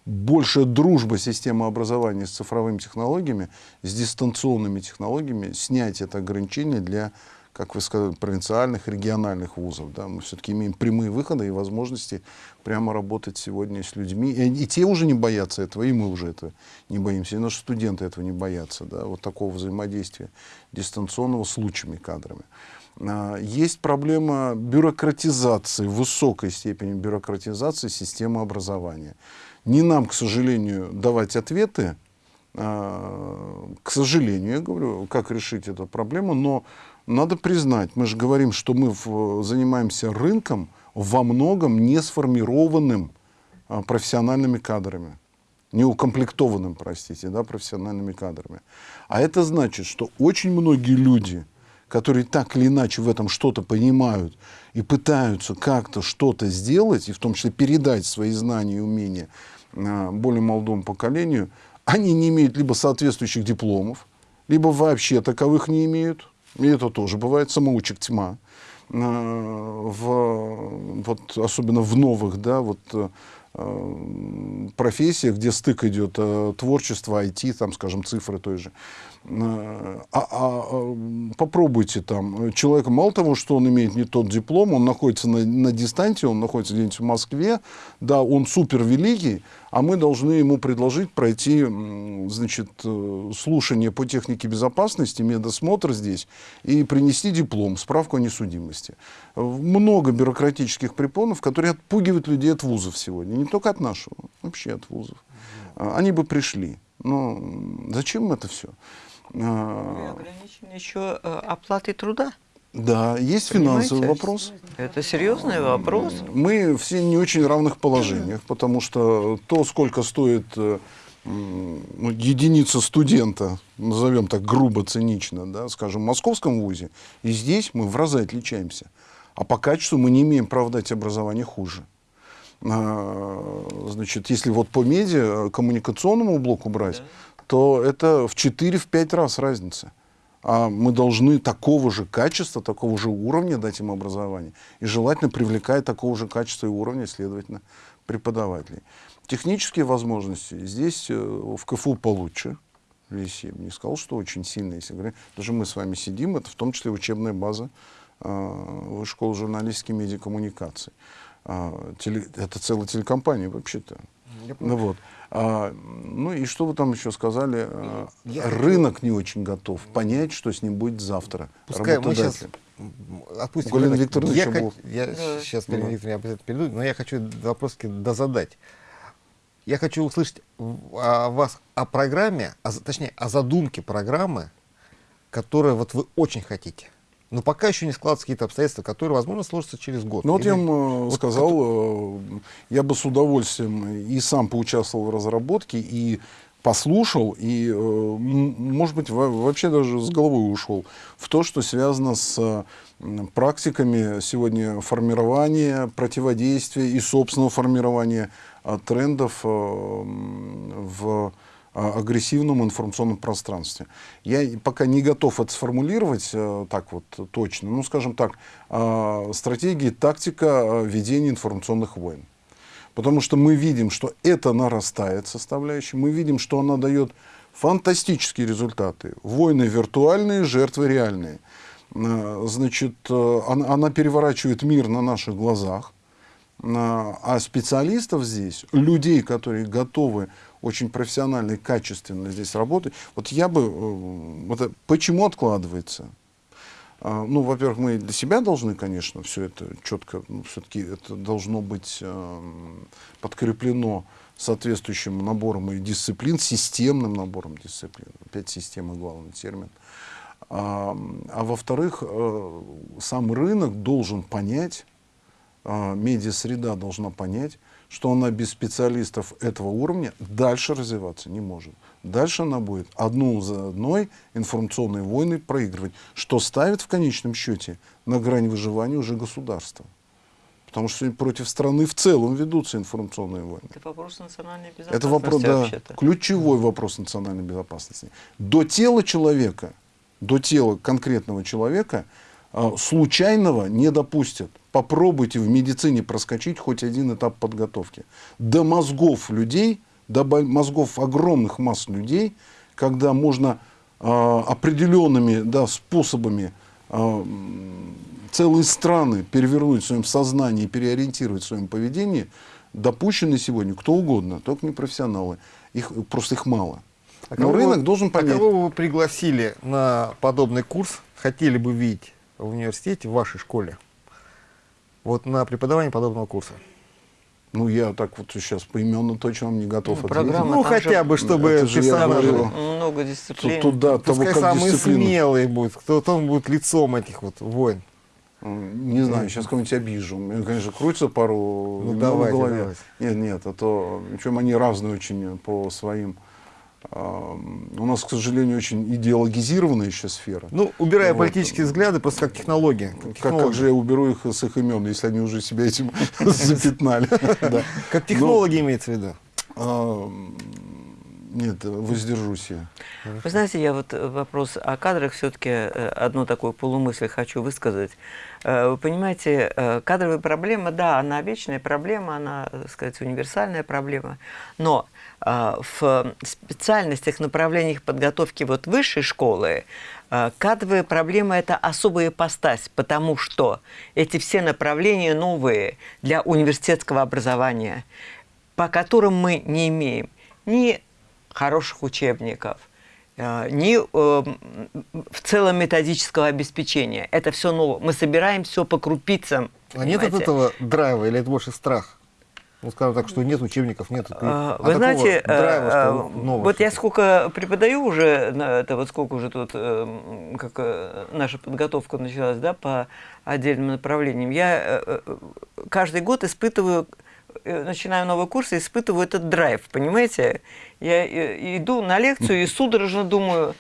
большая дружба системы образования с цифровыми технологиями, с дистанционными технологиями, снять это ограничение для как вы сказали, провинциальных, региональных вузов. Да? Мы все-таки имеем прямые выходы и возможности прямо работать сегодня с людьми. И, и те уже не боятся этого, и мы уже этого не боимся, и наши студенты этого не боятся. Да? Вот такого взаимодействия дистанционного с лучшими кадрами. А, есть проблема бюрократизации, высокой степени бюрократизации системы образования. Не нам, к сожалению, давать ответы, а, к сожалению, я говорю, как решить эту проблему, но надо признать, мы же говорим, что мы занимаемся рынком во многом не сформированным а, профессиональными кадрами, не укомплектованным, простите, да, профессиональными кадрами. А это значит, что очень многие люди, которые так или иначе в этом что-то понимают и пытаются как-то что-то сделать, и в том числе передать свои знания и умения а, более молодому поколению, они не имеют либо соответствующих дипломов, либо вообще таковых не имеют, и это тоже бывает, самоучек тьма. Э, в, вот, особенно в новых да, вот, э, профессиях, где стык идет э, творчество, IT, там, скажем, цифры той же. А, а, а попробуйте там, человек мало того, что он имеет не тот диплом, он находится на, на дистанции, он находится где-нибудь в Москве, да, он супер великий, а мы должны ему предложить пройти, значит, э, слушание по технике безопасности, медосмотр здесь и принести диплом, справку о несудимости. Много бюрократических препонов, которые отпугивают людей от вузов сегодня, не только от нашего, вообще от вузов. Они бы пришли. Но зачем это все?
А, ограничены еще э, оплатой труда.
Да, есть Понимаете? финансовый вопрос.
Это серьезный вопрос.
Мы все не очень равных положениях, потому что то, сколько стоит э, ну, единица студента, назовем так грубо, цинично, да, скажем, в московском вузе, и здесь мы в разы отличаемся. А по качеству мы не имеем права дать образование хуже. А, значит, если вот по медиа, коммуникационному блоку брать, да то это в 4-5 раз разница. А мы должны такого же качества, такого же уровня дать им образование. И желательно привлекать такого же качества и уровня, следовательно, преподавателей. Технические возможности здесь э, в КФУ получше. Здесь я бы не сказал, что очень сильно, если говорить. Даже мы с вами сидим, это в том числе учебная база э, школы журналистики и медиакоммуникаций. Э, теле, это целая телекомпания вообще-то. Ну, вот. А, ну и что вы там еще сказали? А, я Рынок хочу... не очень готов понять, что с ним будет завтра.
Пускай мы сейчас отпустим. Галина Викторовна я, был... я да. сейчас Галина Викторовна обязательно перейду, но я хочу вопроски дозадать. Я хочу услышать о вас о программе, о, точнее, о задумке программы, которую вот вы очень хотите. Но пока еще не складываются какие-то обстоятельства, которые, возможно, сложатся через год.
Ну вот Или... я вам э, вот сказал, это... я бы с удовольствием и сам поучаствовал в разработке, и послушал, и, э, может быть, вообще даже с головой ушел в то, что связано с практиками сегодня формирования, противодействия и собственного формирования э, трендов в агрессивном информационном пространстве. Я пока не готов это сформулировать э, так вот точно. Ну, скажем так, э, стратегия, тактика э, ведения информационных войн. Потому что мы видим, что это нарастает составляющая, мы видим, что она дает фантастические результаты. Войны виртуальные, жертвы реальные. Значит, она переворачивает мир на наших глазах. А специалистов здесь, людей, которые готовы очень профессионально и качественно здесь работать. Вот я бы... Э, вот, почему откладывается? А, ну, во-первых, мы для себя должны, конечно, все это четко, ну, все-таки это должно быть э, подкреплено соответствующим набором и дисциплин, системным набором дисциплин. Опять система главный термин. А, а во-вторых, э, сам рынок должен понять, э, медиа-среда должна понять, что она без специалистов этого уровня дальше развиваться не может. Дальше она будет одну за одной информационные войны проигрывать, что ставит в конечном счете на грань выживания уже государство. Потому что сегодня против страны в целом ведутся информационные войны.
Это вопрос национальной безопасности
Это вопрос, да, ключевой вопрос национальной безопасности. До тела человека, до тела конкретного человека случайного не допустят. Попробуйте в медицине проскочить хоть один этап подготовки. До мозгов людей, до мозгов огромных масс людей, когда можно а, определенными да, способами а, целые страны перевернуть в своем сознании, переориентировать в своем поведении, допущены сегодня кто угодно, только не профессионалы. Их, просто их мало.
А
Но
кого
рынок
вы-
должен понять.
А кого бы вы пригласили на подобный курс, хотели бы видеть в университете, в вашей школе? Вот на преподавание подобного курса.
Ну, я так вот сейчас поименно точно вам не готов
Ну,
ответить.
программа
ну,
там
хотя
же-
бы, чтобы
Это же я.
Много дисциплин.
Туда, того,
Пускай
как
самые
дисциплина.
смелые будут, кто кто будет лицом этих вот войн.
Не знаю, сейчас кого-нибудь обижу. Меня, конечно, крутится пару
Ну, давайте,
в голове.
давайте.
Нет, нет, а то, причем они разные очень по своим. У нас, к сожалению, очень идеологизированная еще сфера.
Ну, убирая
Вот.
политические взгляды, просто как технология. Как,
Как, же я уберу их с их имен, если они уже себя этим запятнали?
Как технологи имеется в виду.
Нет, воздержусь я.
Вы знаете, я вот э, вопрос о кадрах все-таки одну такую полумысль хочу высказать. Э, Вы понимаете, э, кадровая проблема, да, она вечная проблема, она, так сказать, универсальная проблема, но э, в специальностях, направлениях подготовки вот высшей школы э, кадровая проблема – это особая ипостась, потому что эти все направления новые для университетского образования, по которым мы не имеем ни хороших учебников, э, ни э, в целом методического обеспечения. Это все новое. Мы собираем все по крупицам.
А нет от
понимаете?
этого драйва или это больше страх? Ну, скажем так, что нет учебников, нет.
А,
а
Вы знаете,
драйва,
э,
что
э,
новое
вот я сколько преподаю уже, на это вот сколько уже тут, э, м, как э, наша подготовка началась, да, по отдельным направлениям, я каждый год испытываю, начинаю новый курс и испытываю этот драйв, понимаете? Я иду на лекцию и судорожно думаю,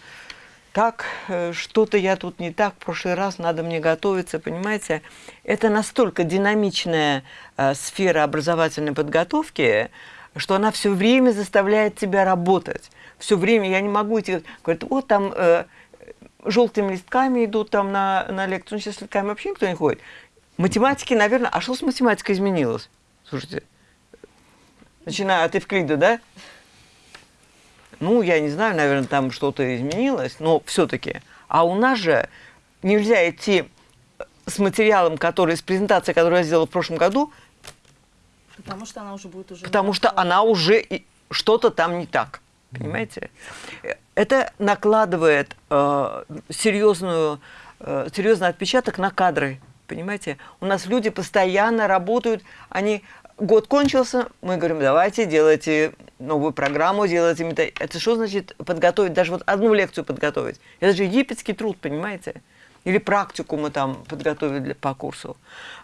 так, что-то я тут не так, в прошлый раз надо мне готовиться, понимаете? Это настолько динамичная э, сфера образовательной подготовки, что она все время заставляет тебя работать. Все время я не могу идти, говорят, вот там э, желтыми листками идут там на, на лекцию, ну сейчас листками вообще никто не ходит. Математики, наверное, а что с математикой изменилось? Слушайте, начиная от Евклида, да? Ну, я не знаю, наверное, там что-то изменилось, но все-таки. А у нас же нельзя идти с материалом, который, с презентацией, которую я сделала в прошлом году,
Потому что она уже будет уже...
потому что она уже что-то там не так. Понимаете? Это накладывает э, серьезную, э, серьезный отпечаток на кадры. Понимаете? У нас люди постоянно работают, они год кончился, мы говорим, давайте делайте новую программу, делайте мета- Это что значит подготовить, даже вот одну лекцию подготовить? Это же египетский труд, понимаете? Или практику мы там подготовили для, по курсу.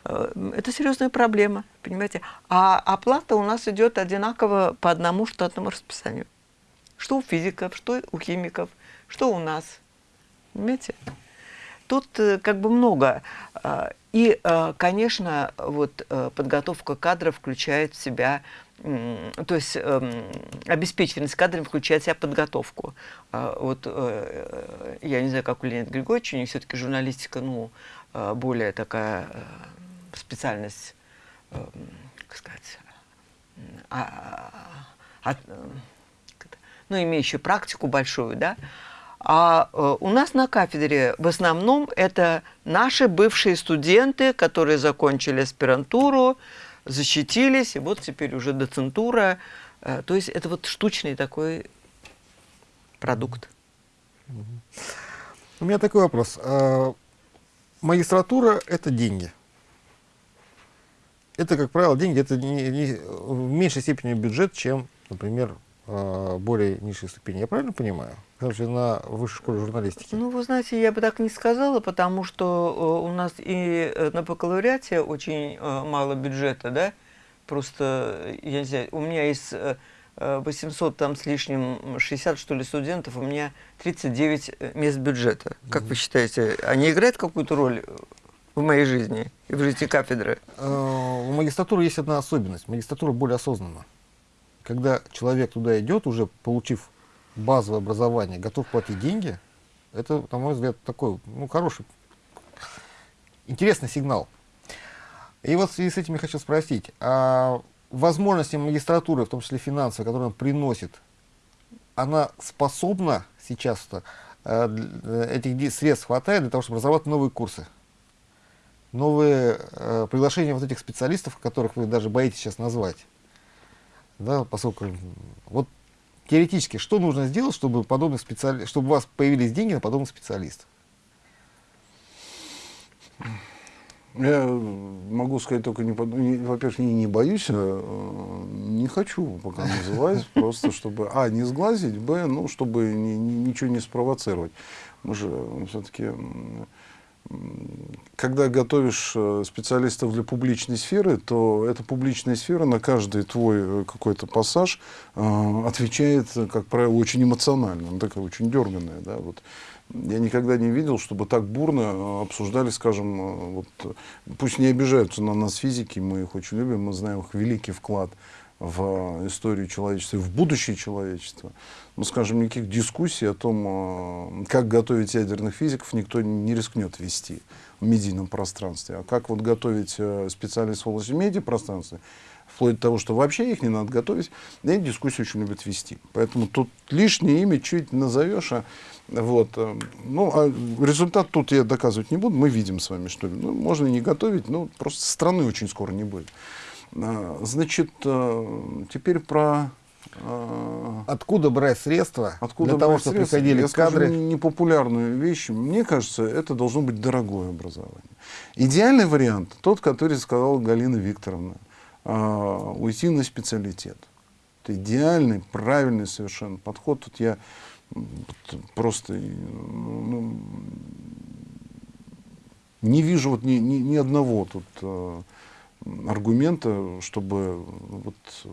Э, Это серьезная проблема, понимаете? А оплата у нас идет одинаково по одному штатному расписанию. Что у физиков, что у химиков, что у нас. Понимаете? Тут э, как бы много. А, И, э, конечно, вот э, подготовка кадров включает в себя, то есть эм, обеспеченность кадрами включает в себя подготовку. А, Вот э, я не знаю, как у Леонида Григорьевича, у них все-таки журналистика, ну, э, более такая э, специальность, э, как сказать, а- а- от- э, ну, имеющую практику большую, да, а э, у нас на кафедре в основном это наши бывшие студенты, которые закончили аспирантуру, защитились, и вот теперь уже доцентура. Э, то есть это вот штучный такой продукт.
У меня такой вопрос. А, Магистратура – это деньги. Это, как правило, деньги, это не- не- в меньшей степени бюджет, чем, например, а, более низшей ступени. Я правильно понимаю? Что на высшей школе журналистики.
Ну, вы знаете, я бы так не сказала, потому что э, у нас и э, на бакалавриате очень э, мало бюджета, да? Просто, я не знаю, у меня из э, э, 800 там с лишним, 60 что ли студентов, у меня 39 мест бюджета. Как вы считаете, они играют какую-то роль? в моей жизни и в жизни кафедры.
У магистратуры есть одна особенность. Магистратура более осознанна. Когда человек туда идет, уже получив базовое образование, готов платить деньги, это, на мой взгляд, такой, ну, хороший, интересный сигнал. И вот в связи с этим я хочу спросить, а возможности магистратуры, в том числе финансовые, которые она приносит, она способна сейчас э, этих средств хватает для того, чтобы разрабатывать новые курсы? новые э, приглашения вот этих специалистов, которых вы даже боитесь сейчас назвать. Да, поскольку вот теоретически, что нужно сделать, чтобы подобный специали... чтобы у вас появились деньги на подобных специалистов?
Я могу сказать только, не, во-первых, не, не боюсь, а, не хочу пока называть, просто чтобы, а, не сглазить, б, ну, чтобы ни- ничего не спровоцировать. Мы же все-таки, когда готовишь э, специалистов для публичной сферы, то эта публичная сфера на каждый твой э, какой-то пассаж э, отвечает, как правило, очень эмоционально, она такая очень дерганная, да, вот. Я никогда не видел, чтобы так бурно обсуждали, скажем, вот, пусть не обижаются на нас физики, мы их очень любим, мы знаем их великий вклад в историю человечества в будущее человечества. Но, скажем, никаких дискуссий о том, э, как готовить ядерных физиков, никто не рискнет вести в медийном пространстве. А как вот готовить э, специалистов в области медиапространства, вплоть до того, что вообще их не надо готовить, да дискуссии очень любят вести. Поэтому тут лишнее имя чуть назовешь, а вот, э, ну, а результат тут я доказывать не буду, мы видим с вами, что ну, можно не готовить, но просто страны очень скоро не будет. А, Значит, э, теперь про э,
Откуда брать средства
Откуда
для того, чтобы
средства?
приходили
Я
кадры?
не- непопулярную вещь. Мне кажется, это должно быть дорогое образование. Идеальный вариант, тот, который сказала Галина Викторовна, уйти на специалитет. Это идеальный, правильный совершенно подход. Тут я просто э, ну, не вижу вот ни, ни, ни одного тут э, аргумента, чтобы вот э,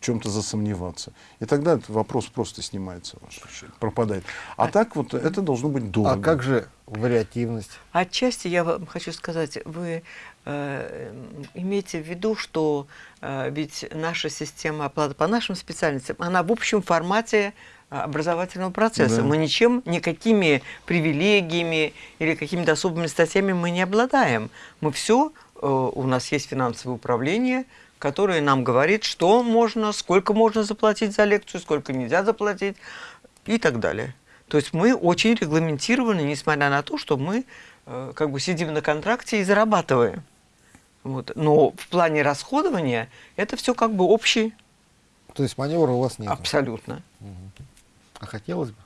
в чем-то засомневаться. И тогда этот вопрос просто снимается, решение, пропадает. А, так вот это должно быть дорого.
А как же вариативность?
Отчасти я вам хочу сказать, вы э, имейте в виду, что э, ведь наша система оплаты по нашим специальностям, она в общем формате э, образовательного процесса.
Да.
Мы ничем, никакими привилегиями или какими-то особыми статьями мы не обладаем. Мы все, у нас есть финансовое управление, которое нам говорит, что можно, сколько можно заплатить за лекцию, сколько нельзя заплатить и так далее. То есть мы очень регламентированы, несмотря на то, что мы э, как бы сидим на контракте и зарабатываем. Вот. Но в плане расходования это все как бы общий,
То есть маневра у вас нет.
абсолютно.
А хотелось бы?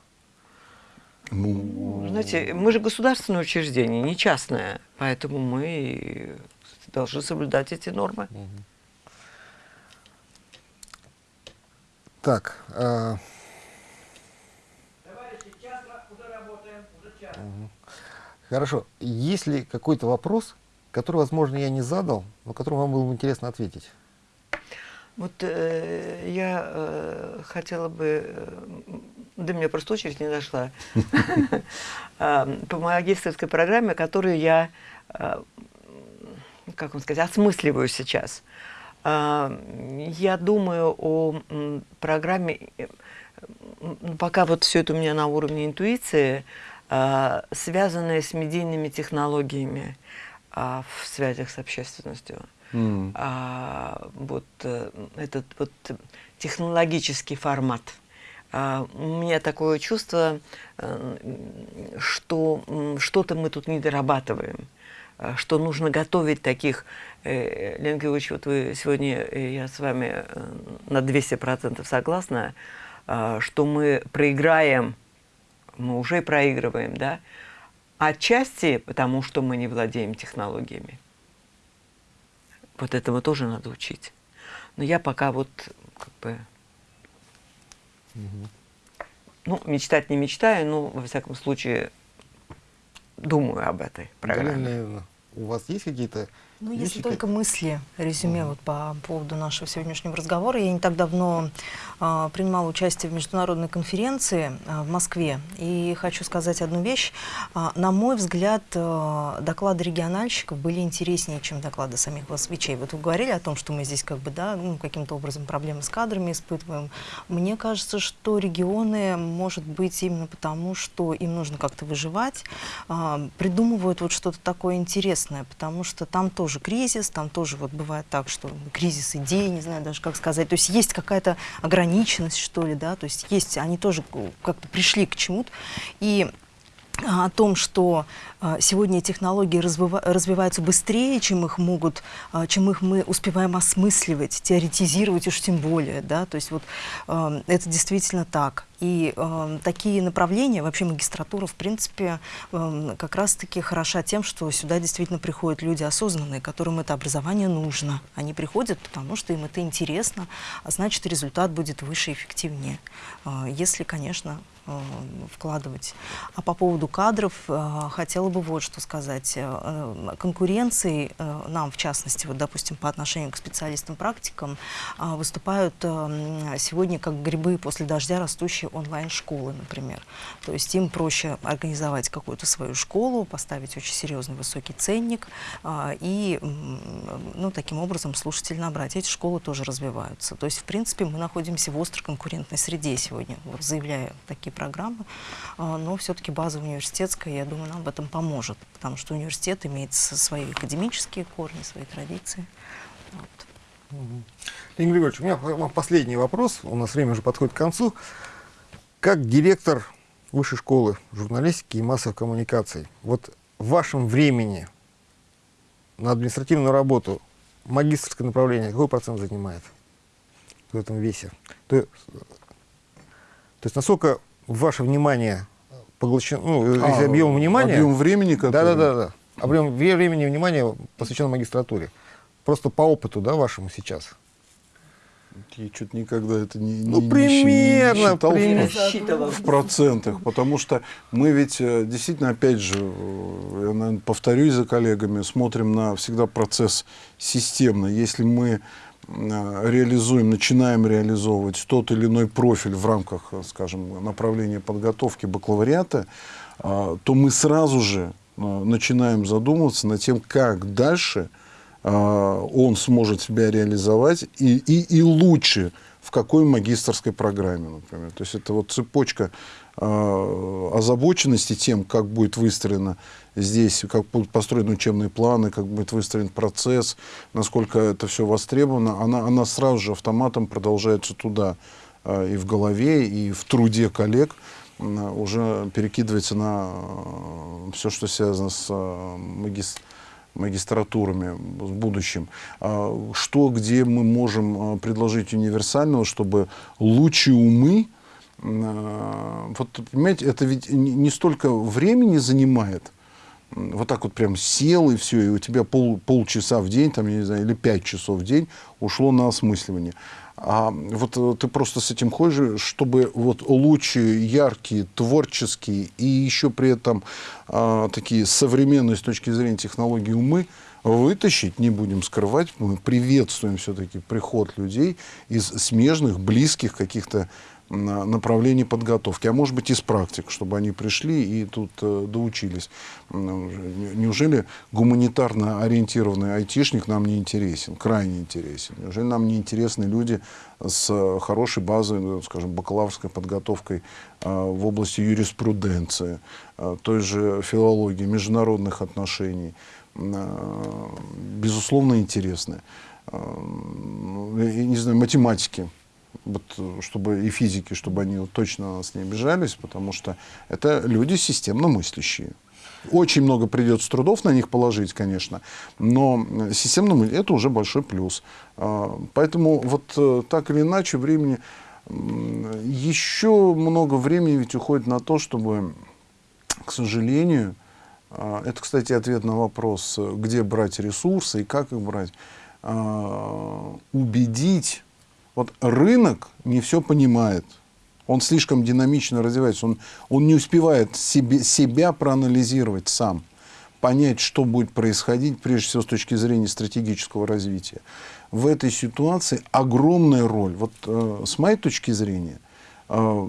Ну,
Знаете, мы же государственное учреждение, не частное, поэтому мы должны соблюдать эти нормы.
Так, а, Мгм. Хорошо. Есть ли какой-то вопрос, который, возможно, я не задал, но которым вам было бы интересно ответить?
Вот э, я э, хотела бы, э, до меня просто очередь не дошла, А, по магистрской программе, которую я, э, как вам сказать, осмысливаю сейчас. А, Я думаю о программе, пока вот все это у меня на уровне интуиции, а, связанное с медийными технологиями а, в связях с общественностью
м.
а, вот э, этот вот технологический формат. А, у меня такое чувство, э, что что-то мы тут не дорабатываем, что нужно готовить таких. Э, Лена Георгиевич, вот вы сегодня, э, я с вами э, на 200% согласна, что мы проиграем, мы уже проигрываем, да, отчасти потому, что мы не владеем технологиями. Вот этому тоже надо учить. Но я пока вот как бы... Ну, мечтать не мечтаю, но, во всяком случае, думаю об этой
Галина
программе.
Леонидовна, у вас есть какие-то
Ну, если
Видите,
только мысли, резюме вот по поводу нашего сегодняшнего разговора. Я не так давно а, принимала участие в международной конференции а, в Москве. И хочу сказать одну вещь. А, на мой взгляд, а, доклады региональщиков были интереснее, чем доклады самих москвичей. Вот вы говорили о том, что мы здесь как бы, да, ну, каким-то образом проблемы с кадрами испытываем. Мне кажется, что регионы, может быть, именно потому, что им нужно как-то выживать, а, придумывают вот что-то такое интересное, потому что там тоже кризис, там тоже вот бывает так, что кризис идей, не знаю даже как сказать, то есть есть какая-то ограниченность, что ли, да, то есть есть, они тоже как-то пришли к чему-то, и а, о том, что сегодня технологии развива- развиваются быстрее, чем их могут, а, чем их мы успеваем осмысливать, теоретизировать уж тем более, да, то есть вот а, это действительно так. И э, такие направления, вообще магистратура, в принципе, э, как раз-таки хороша тем, что сюда действительно приходят люди осознанные, которым это образование нужно. Они приходят, потому что им это интересно, а значит, результат будет выше и эффективнее, э, если, конечно, э, вкладывать. А по поводу кадров э, хотела бы вот что сказать. Э, Конкуренции э, нам, в частности, вот, допустим, по отношению к специалистам-практикам, э, выступают э, сегодня как грибы после дождя растущие онлайн-школы, например. То есть им проще организовать какую-то свою школу, поставить очень серьезный высокий ценник а, и ну, таким образом слушателей набрать. Эти школы тоже развиваются. То есть, в принципе, мы находимся в острой конкурентной среде сегодня, заявляя такие программы, А, но все-таки база университетская, я думаю, нам в этом поможет, потому что университет имеет свои академические корни, свои традиции. Вот.
Леонид Григорьевич, у меня вам последний вопрос, у нас время уже подходит к концу. Как директор Высшей школы журналистики и массовых коммуникаций, вот в вашем времени на административную работу магистрское направление какой процент занимает в этом весе? То, есть- то есть насколько ваше внимание поглощено, ну, из
А,
объема внимания...
Объем времени, который...
Да, да, да, да. Объем времени и внимания посвящено магистратуре. Просто по опыту, да, вашему сейчас.
Я что-то никогда это не,
Ну,
не- не
примерно,
считал в-
примерно.
Рассчитывал.
в процентах, потому что мы ведь э, действительно, опять же, э, я, наверное, повторюсь за коллегами, смотрим на всегда процесс системно. Если мы э, реализуем, начинаем реализовывать тот или иной профиль в рамках, э, скажем, направления подготовки бакалавриата, э, то мы сразу же э, начинаем задумываться над тем, как дальше э, он сможет себя реализовать и, и, и лучше в какой магистрской программе, например. То есть это вот цепочка э, озабоченности тем, как будет выстроена здесь, как будут построены учебные планы, как будет выстроен процесс, насколько это все востребовано, она, она сразу же автоматом продолжается туда э, и в голове, и в труде коллег уже перекидывается на все, что связано с э, магис- магистратурами в будущем. А Что, где мы можем предложить универсального, чтобы лучшие умы, вот понимаете, это ведь не столько времени занимает, вот так вот прям сел и все, и у тебя пол, полчаса в день, там, я не знаю, или пять часов в день ушло на осмысливание. А вот э, ты просто с этим ходишь, чтобы вот лучшие, яркие, творческие и еще при этом а, такие современные с точки зрения технологий умы вытащить, не будем скрывать, мы приветствуем все-таки приход людей из смежных, близких каких-то направлений подготовки, а может быть из практик, чтобы они пришли и тут э, доучились. Не- Неужели гуманитарно ориентированный айтишник нам не интересен, крайне интересен? Неужели нам не интересны люди с э, хорошей базой, ну, скажем, бакалаврской подготовкой э, в области юриспруденции, той же филологии, международных отношений? Безусловно, интересны. Ну, я не знаю, математики вот, чтобы и физики, чтобы они точно на нас не обижались, потому что это люди системно мыслящие. Очень много придется трудов на них положить, конечно, но э, системно это уже большой плюс. А, Поэтому вот э, так или иначе времени еще много времени ведь уходит на то, чтобы, к сожалению, а, это, кстати, ответ на вопрос, э, где брать ресурсы и как их брать, а, убедить вот рынок не все понимает. Он слишком динамично развивается. Он, он не успевает себе, себя проанализировать сам. понять, что будет происходить, прежде всего с точки зрения стратегического развития. В этой ситуации огромная роль, вот э, с моей точки зрения, э,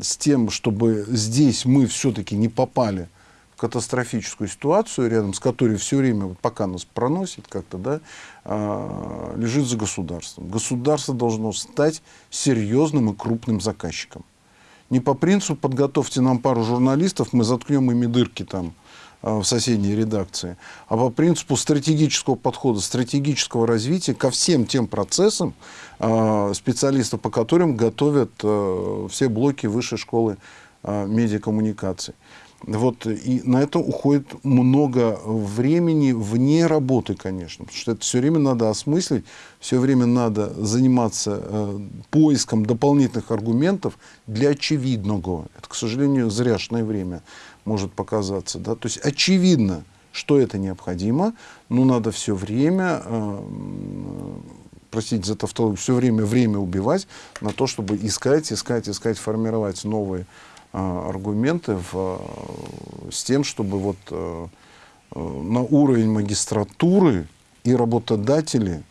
с тем, чтобы здесь мы все-таки не попали катастрофическую ситуацию, рядом с которой все время, вот пока нас проносит как-то, да, э, лежит за государством. Государство должно стать серьезным и крупным заказчиком. Не по принципу подготовьте нам пару журналистов, мы заткнем ими дырки там, в соседней редакции, а по принципу стратегического подхода, стратегического развития ко всем тем процессам, специалистов по которым готовят все блоки высшей школы медиакоммуникаций. Вот, и на это уходит много времени вне работы, конечно, потому что это все время надо осмыслить, все время надо заниматься э, поиском дополнительных аргументов для очевидного. Это, к сожалению, зряшное время может показаться. Да? То есть очевидно, что это необходимо, но надо все время, э, простите за тавтологию, все время время убивать на то, чтобы искать, искать, искать, формировать новые аргументы в, э, с тем, чтобы вот э, э на уровень магистратуры и работодатели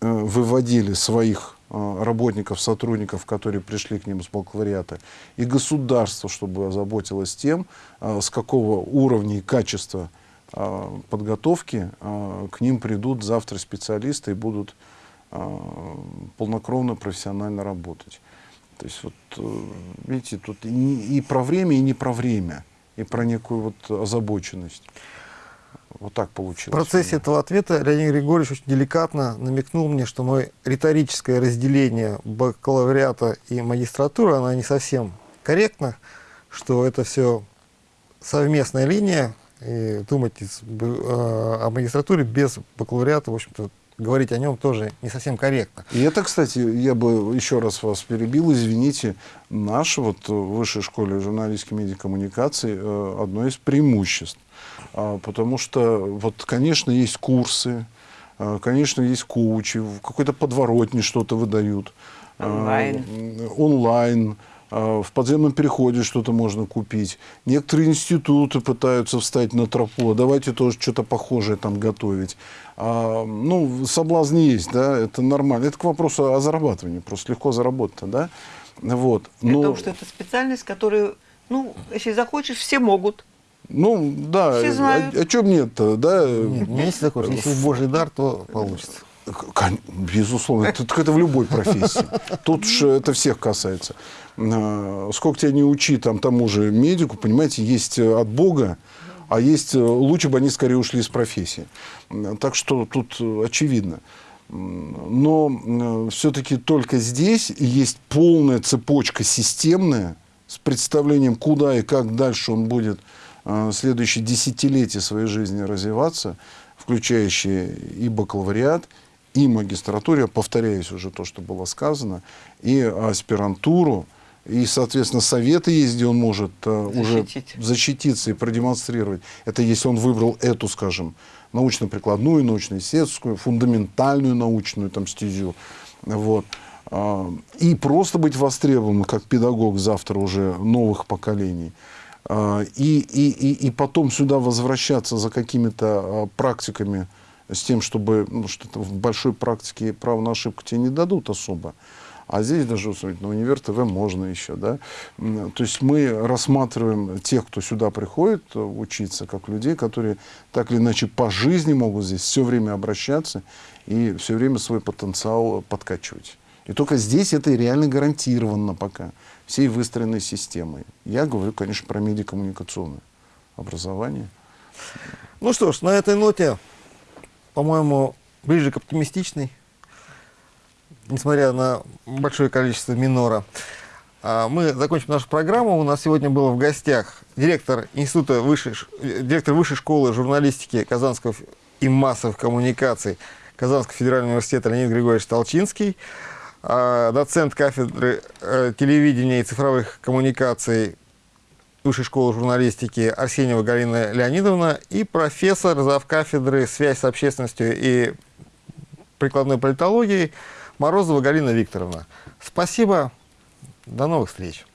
э, выводили своих Э, работников, сотрудников, которые пришли к ним с бакалавриата, и государство, чтобы озаботилось тем, э, с какого уровня и качества э, подготовки к ним придут завтра специалисты и будут полнокровно, профессионально работать. То есть, вот, видите, тут и, и про время, и не про время, и про некую вот озабоченность. Вот так получилось.
В процессе этого ответа Леонид Григорьевич очень деликатно намекнул мне, что мое риторическое разделение бакалавриата и магистратуры, она не совсем корректна, что это все совместная линия, и думать э, о магистратуре без бакалавриата, в общем-то, говорить о нем тоже не совсем корректно.
И это, кстати, я бы еще раз вас перебил, извините, наш вот в высшей школе журналистской медиакоммуникации э, одно из преимуществ. А, потому что, вот, конечно, есть курсы, а, конечно, есть коучи, какой-то подворотни что-то выдают.
А, онлайн.
Онлайн. В подземном переходе что-то можно купить. Некоторые институты пытаются встать на тропу. Давайте тоже что-то похожее там готовить. А, ну, соблазн есть, да, это нормально. Это к вопросу о зарабатывании. Просто легко заработать, да. Вот.
Но... Потому что это специальность, которую, ну, если захочешь, все могут.
Ну, да,
Все знают.
о, о чем нет-то, да?
Нет, не если такой, если божий дар, то получится.
Безусловно, это, это в любой профессии. Тут же это всех касается. А, сколько тебя не учи там тому же медику, понимаете, есть от Бога, а есть лучше бы они скорее ушли из профессии. Так что тут очевидно. Но все-таки только здесь есть полная цепочка системная с представлением, куда и как дальше он будет Э, следующие десятилетия своей жизни развиваться, включающие и бакалавриат, и магистратуру, я повторяюсь уже то, что было сказано, и аспирантуру, и, соответственно, советы есть, где он может uh, уже защититься и продемонстрировать. Это если он выбрал эту, скажем, научно-прикладную, научно-исследовательскую, фундаментальную научную там, стезю. Вот. Uh, и просто быть востребованным как педагог завтра уже новых поколений. А, и, и, и, и потом сюда возвращаться за какими-то а, практиками с тем, чтобы ну, что-то в большой практике право на ошибку тебе не дадут особо. А здесь даже на универ ТВ можно еще, да. То есть мы рассматриваем тех, кто сюда приходит э, учиться, как людей, которые так или иначе по жизни могут здесь все время обращаться и все время свой потенциал подкачивать. И только здесь это реально гарантированно пока всей выстроенной системой. Я говорю, конечно, про медиакоммуникационное образование.
Ну что ж, на этой ноте, по-моему, ближе к оптимистичной, несмотря на большое количество минора, а, мы закончим нашу программу. У нас сегодня был в гостях директор Института высшей, директор Высшей школы журналистики Казанского и массовых коммуникаций Казанского федерального университета Леонид Григорьевич Толчинский, а, доцент кафедры э, телевидения и цифровых коммуникаций Высшей школы журналистики Арсеньева Галина Леонидовна и профессор зав. кафедры «Связь с общественностью и прикладной политологии» Морозова Галина Викторовна. Спасибо. До новых встреч.